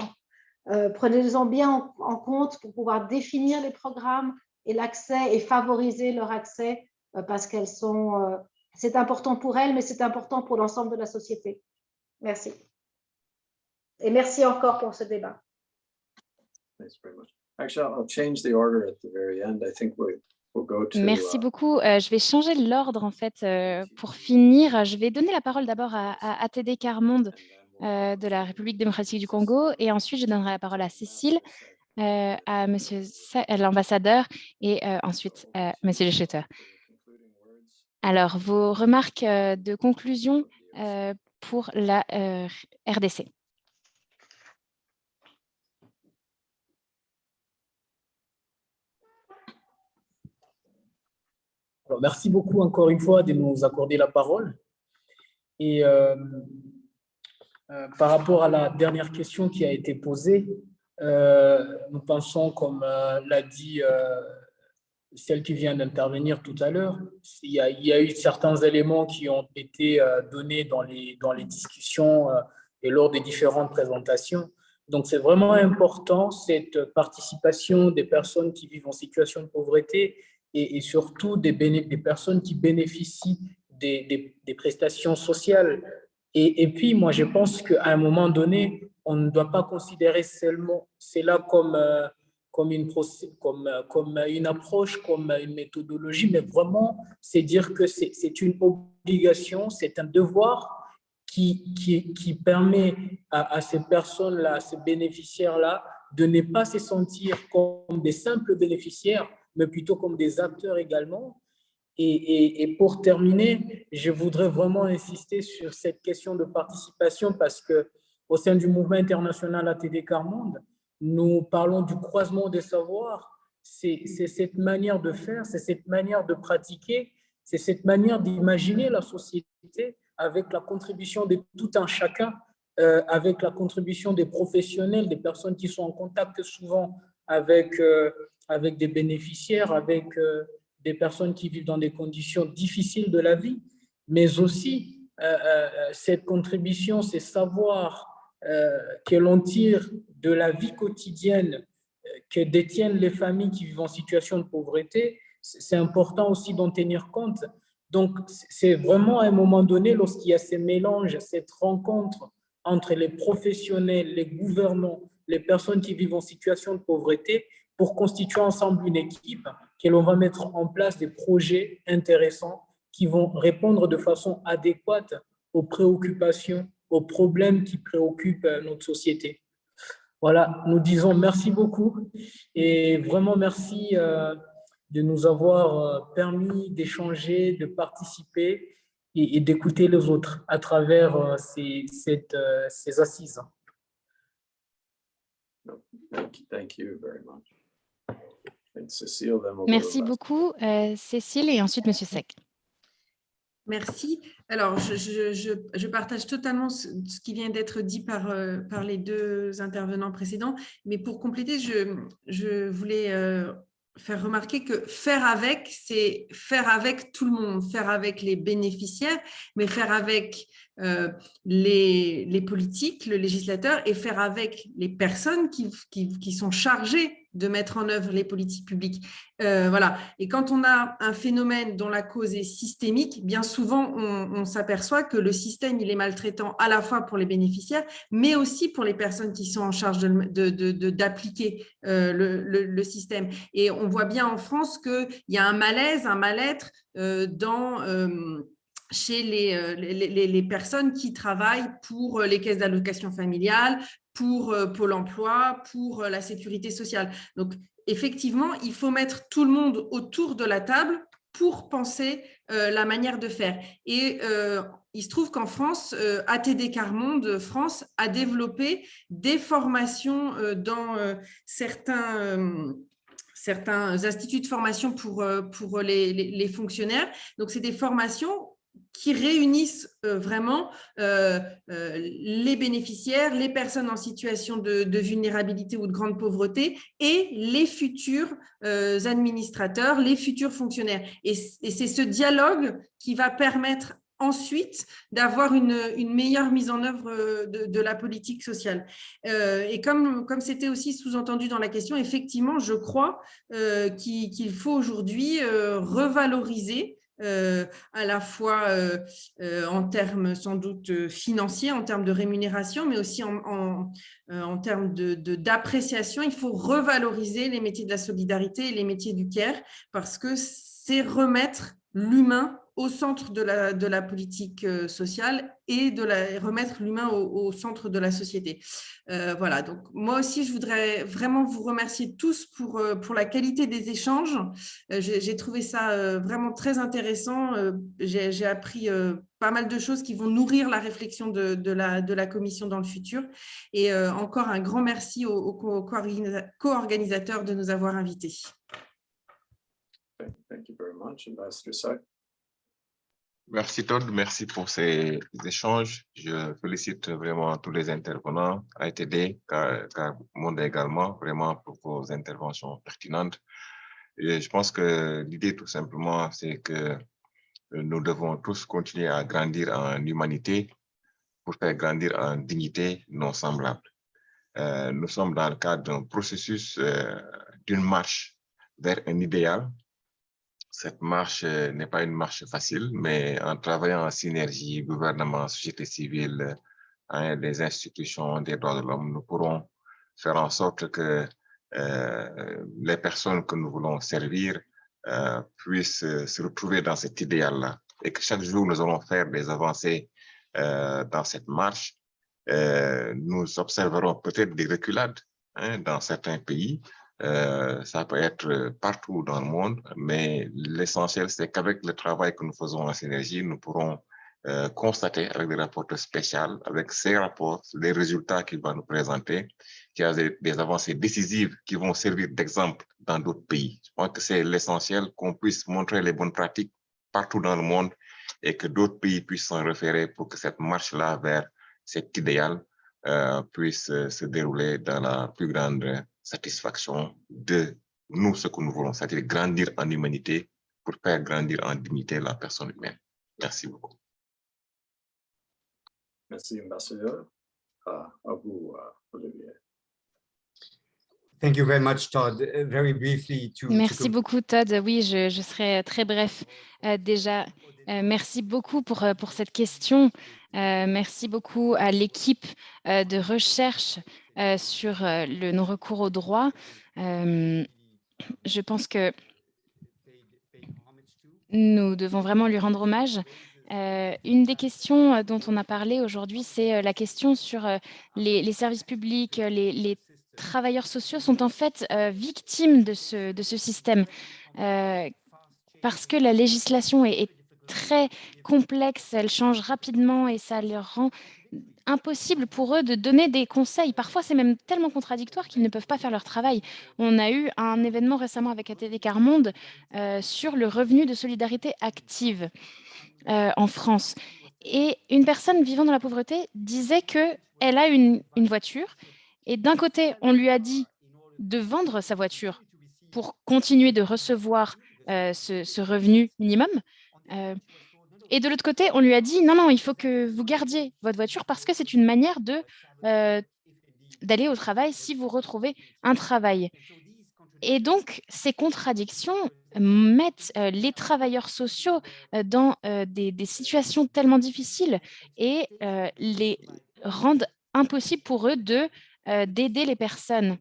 Speaker 4: euh, prenez-en bien en, en, compte pour pouvoir définir les programmes et l'accès et favoriser leur accès euh, parce qu'elles sont, euh, c'est important pour elles, mais c'est important pour l'ensemble de la société. Merci. Et merci encore pour ce débat.
Speaker 3: Merci beaucoup. Euh, je vais changer l'ordre en fait euh, pour finir. Je vais donner la parole d'abord à, à, ATD Carmonde euh, de la République démocratique du Congo. Et ensuite, je donnerai la parole à Cécile, euh, à monsieur l'ambassadeur et euh, ensuite à monsieur le. Alors, vos remarques de conclusion pour la RDC.
Speaker 9: Merci beaucoup encore une fois de nous accorder la parole. Et euh, Euh, par rapport à la dernière question qui a été posée, euh, nous pensons, comme euh, l'a dit celle qui vient d'intervenir tout à l'heure, il, y a eu certains éléments qui ont été donnés dans les, dans les discussions et lors des différentes présentations. Donc, c'est vraiment important, cette participation des personnes qui vivent en situation de pauvreté et, surtout des, personnes qui bénéficient des prestations sociales. Et, puis, moi, je pense qu'à un moment donné, on ne doit pas considérer seulement cela comme, euh, une, comme, une approche, comme une méthodologie, mais vraiment, c'est dire que c'est une obligation, c'est un devoir qui, qui, qui permet à, à ces personnes-là, à ces bénéficiaires-là, de ne pas se sentir comme des simples bénéficiaires, mais plutôt comme des acteurs également. Et, pour terminer, je voudrais vraiment insister sur cette question de participation parce que au sein du mouvement international ATD Carmonde, nous parlons du croisement des savoirs. C'est cette manière de faire, c'est cette manière de pratiquer, c'est cette manière d'imaginer la société avec la contribution de tout un chacun, euh, avec la contribution des professionnels, des personnes qui sont en contact souvent avec, euh, avec des bénéficiaires, avec euh, des personnes qui vivent dans des conditions difficiles de la vie, mais aussi euh, euh, cette contribution, ces savoirs que l'on tire de la vie quotidienne que détiennent les familles qui vivent en situation de pauvreté, c'est important aussi d'en tenir compte. Donc, c'est vraiment à un moment donné, lorsqu'il y a ces mélanges, cette rencontre entre les professionnels, les gouvernants, les personnes qui vivent en situation de pauvreté, pour constituer ensemble une équipe que l'on va mettre en place des projets intéressants qui vont répondre de façon adéquate aux préoccupations, aux problèmes qui préoccupent euh, notre société. Voilà, nous disons merci beaucoup et vraiment merci euh, de nous avoir euh, permis d'échanger, de participer et, d'écouter les autres à travers ces, ces assises.
Speaker 1: Thank you.
Speaker 3: Merci beaucoup, euh, Cécile, et ensuite Monsieur Sec.
Speaker 6: Merci. Alors, je, je, je, partage totalement ce, ce qui vient d'être dit par, euh, par les deux intervenants précédents, mais pour compléter, je, voulais euh, faire remarquer que faire avec, c'est faire avec tout le monde, faire avec les bénéficiaires, mais faire avec euh, les, les, politiques, le législateur, et faire avec les personnes qui, qui, qui sont chargées de mettre en œuvre les politiques publiques. Euh, voilà. Et quand on a un phénomène dont la cause est systémique, bien souvent, on, s'aperçoit que le système il est maltraitant à la fois pour les bénéficiaires, mais aussi pour les personnes qui sont en charge d'appliquer de, euh, le, le, système. Et on voit bien en France qu'il y a un malaise, un mal-être euh, dans chez les, les, personnes qui travaillent pour les caisses d'allocation familiale, pour Pôle emploi, pour la sécurité sociale. Donc, effectivement, il faut mettre tout le monde autour de la table pour penser euh, la manière de faire. Et euh, il se trouve qu'en France, euh, ATD Carmonde France a développé des formations dans certains certains instituts de formation pour, pour les fonctionnaires. Donc, c'est des formations qui réunissent euh, vraiment euh, euh, les bénéficiaires, les personnes en situation de, vulnérabilité ou de grande pauvreté et les futurs administrateurs, les futurs fonctionnaires. Et, c'est ce dialogue qui va permettre ensuite d'avoir une, meilleure mise en œuvre de, la politique sociale. Et comme c'était aussi sous-entendu dans la question, effectivement, je crois qu'il faut aujourd'hui revaloriser euh, à la fois euh, euh, en termes sans doute financiers, en termes de rémunération, mais aussi en, en, termes d'appréciation. De, il faut revaloriser les métiers de la solidarité et les métiers du care parce que c'est remettre l'humain au centre de la, de la politique sociale et de remettre l'humain au, centre de la société. Euh, voilà, donc moi aussi, je voudrais vraiment vous remercier tous pour, euh, pour la qualité des échanges. Euh, J'ai trouvé ça vraiment très intéressant. J'ai appris pas mal de choses qui vont nourrir la réflexion de, la, de la commission dans le futur. Et encore un grand merci aux, aux co-organisateurs de nous avoir invités.
Speaker 1: Thank you very much, Ambassador Sack.
Speaker 5: Merci Todd, merci pour ces échanges. Je félicite vraiment tous les intervenants, AITD, Monde également, vraiment pour vos interventions pertinentes. Et je pense que l'idée tout simplement, c'est que nous devons tous continuer à grandir en humanité pour faire grandir en dignité non semblable. Euh, nous sommes dans le cadre d'un processus, euh, d'une marche vers un idéal cette marche euh, n'est pas une marche facile, mais en travaillant en synergie, gouvernement, société civile, hein, les institutions des droits de l'homme, nous pourrons faire en sorte que euh, les personnes que nous voulons servir euh, puissent se retrouver dans cet idéal-là et que chaque jour nous allons faire des avancées dans cette marche. nous observerons peut-être des reculades hein, dans certains pays, euh, ça peut être partout dans le monde, mais l'essentiel, c'est qu'avec le travail que nous faisons en synergie, nous pourrons euh, constater avec des rapports spéciaux, avec ces rapports, les résultats qu'il va nous présenter, qu'il y a des, avancées décisives qui vont servir d'exemple dans d'autres pays. Je pense que c'est l'essentiel qu'on puisse montrer les bonnes pratiques partout dans le monde et que d'autres pays puissent s'en référer pour que cette marche-là vers cet idéal euh, puisse se dérouler dans la plus grande satisfaction de nous, ce que nous voulons, c'est-à-dire grandir en humanité pour faire grandir en dignité la personne humaine. Merci beaucoup.
Speaker 1: Merci, ambassadeur. à vous, Olivier.
Speaker 11: Thank you very much, Todd. Uh, very briefly to,
Speaker 3: merci beaucoup, Todd. Oui, je, je serai très bref. Euh, déjà, euh, merci beaucoup pour, euh, pour cette question. merci beaucoup à l'équipe de recherche sur le non-recours au droit. je pense que nous devons vraiment lui rendre hommage. une des questions dont on a parlé aujourd'hui, c'est la question sur les, services publics, les, travailleurs sociaux sont en fait victimes de ce, système parce que la législation est, est très complexe, elle change rapidement et ça leur rend impossible pour eux de donner des conseils. Parfois, c'est même tellement contradictoire qu'ils ne peuvent pas faire leur travail. On a eu un événement récemment avec ATD Carmonde euh, sur le revenu de solidarité active euh, en France. Et une personne vivant dans la pauvreté disait qu'elle a une, voiture et d'un côté, on lui a dit de vendre sa voiture pour continuer de recevoir euh, ce, revenu minimum. Euh, et de l'autre côté, on lui a dit, non, non, il faut que vous gardiez votre voiture parce que c'est une manière euh, d'aller au travail si vous retrouvez un travail. Et donc, ces contradictions mettent euh, les travailleurs sociaux dans des, situations tellement difficiles et les rendent impossible pour eux d'aider les personnes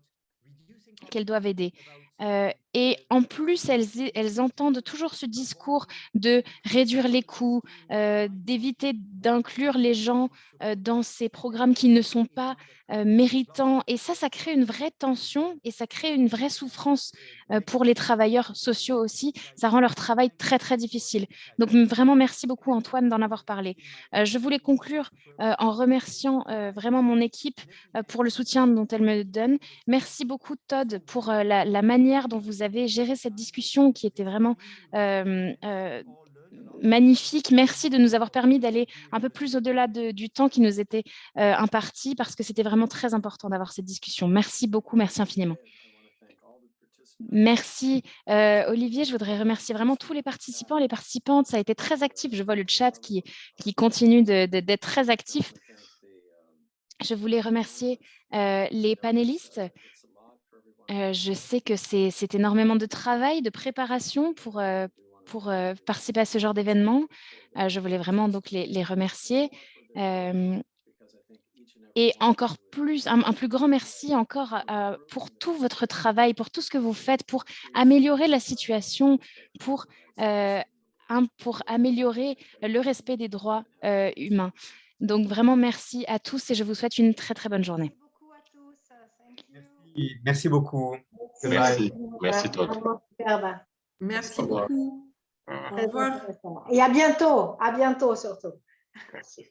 Speaker 3: qu'elles doivent aider. Euh, et en plus, elles, entendent toujours ce discours de réduire les coûts, euh, d'éviter d'inclure les gens euh, dans ces programmes qui ne sont pas méritants. Et ça, ça crée une vraie tension et ça crée une vraie souffrance pour les travailleurs sociaux aussi. Ça rend leur travail très, très difficile. Donc, vraiment, merci beaucoup, Antoine, d'en avoir parlé. je voulais conclure en remerciant vraiment mon équipe pour le soutien dont elle me donne. Merci beaucoup, Todd, pour la, la manière dont vous avez géré cette discussion qui était vraiment euh, euh, magnifique. Merci de nous avoir permis d'aller un peu plus au-delà du temps qui nous était euh, imparti parce que c'était vraiment très important d'avoir cette discussion. Merci beaucoup, merci infiniment. Merci Olivier, je voudrais remercier vraiment tous les participants, les participantes, ça a été très actif, je vois le chat qui, qui continue d'être très actif. Je voulais remercier les panélistes, je sais que c'est énormément de travail, de préparation pour, pour participer à ce genre d'événement. je voulais vraiment donc les, remercier. et encore plus, un, plus grand merci encore pour tout votre travail, pour tout ce que vous faites, pour améliorer la situation, pour, pour améliorer le respect des droits humains. Donc vraiment merci à tous et je vous souhaite une très très bonne journée.
Speaker 11: Merci beaucoup.
Speaker 5: Merci. Merci, toi.
Speaker 6: Merci beaucoup. Au revoir.
Speaker 4: Et à bientôt. À bientôt surtout.
Speaker 5: Merci.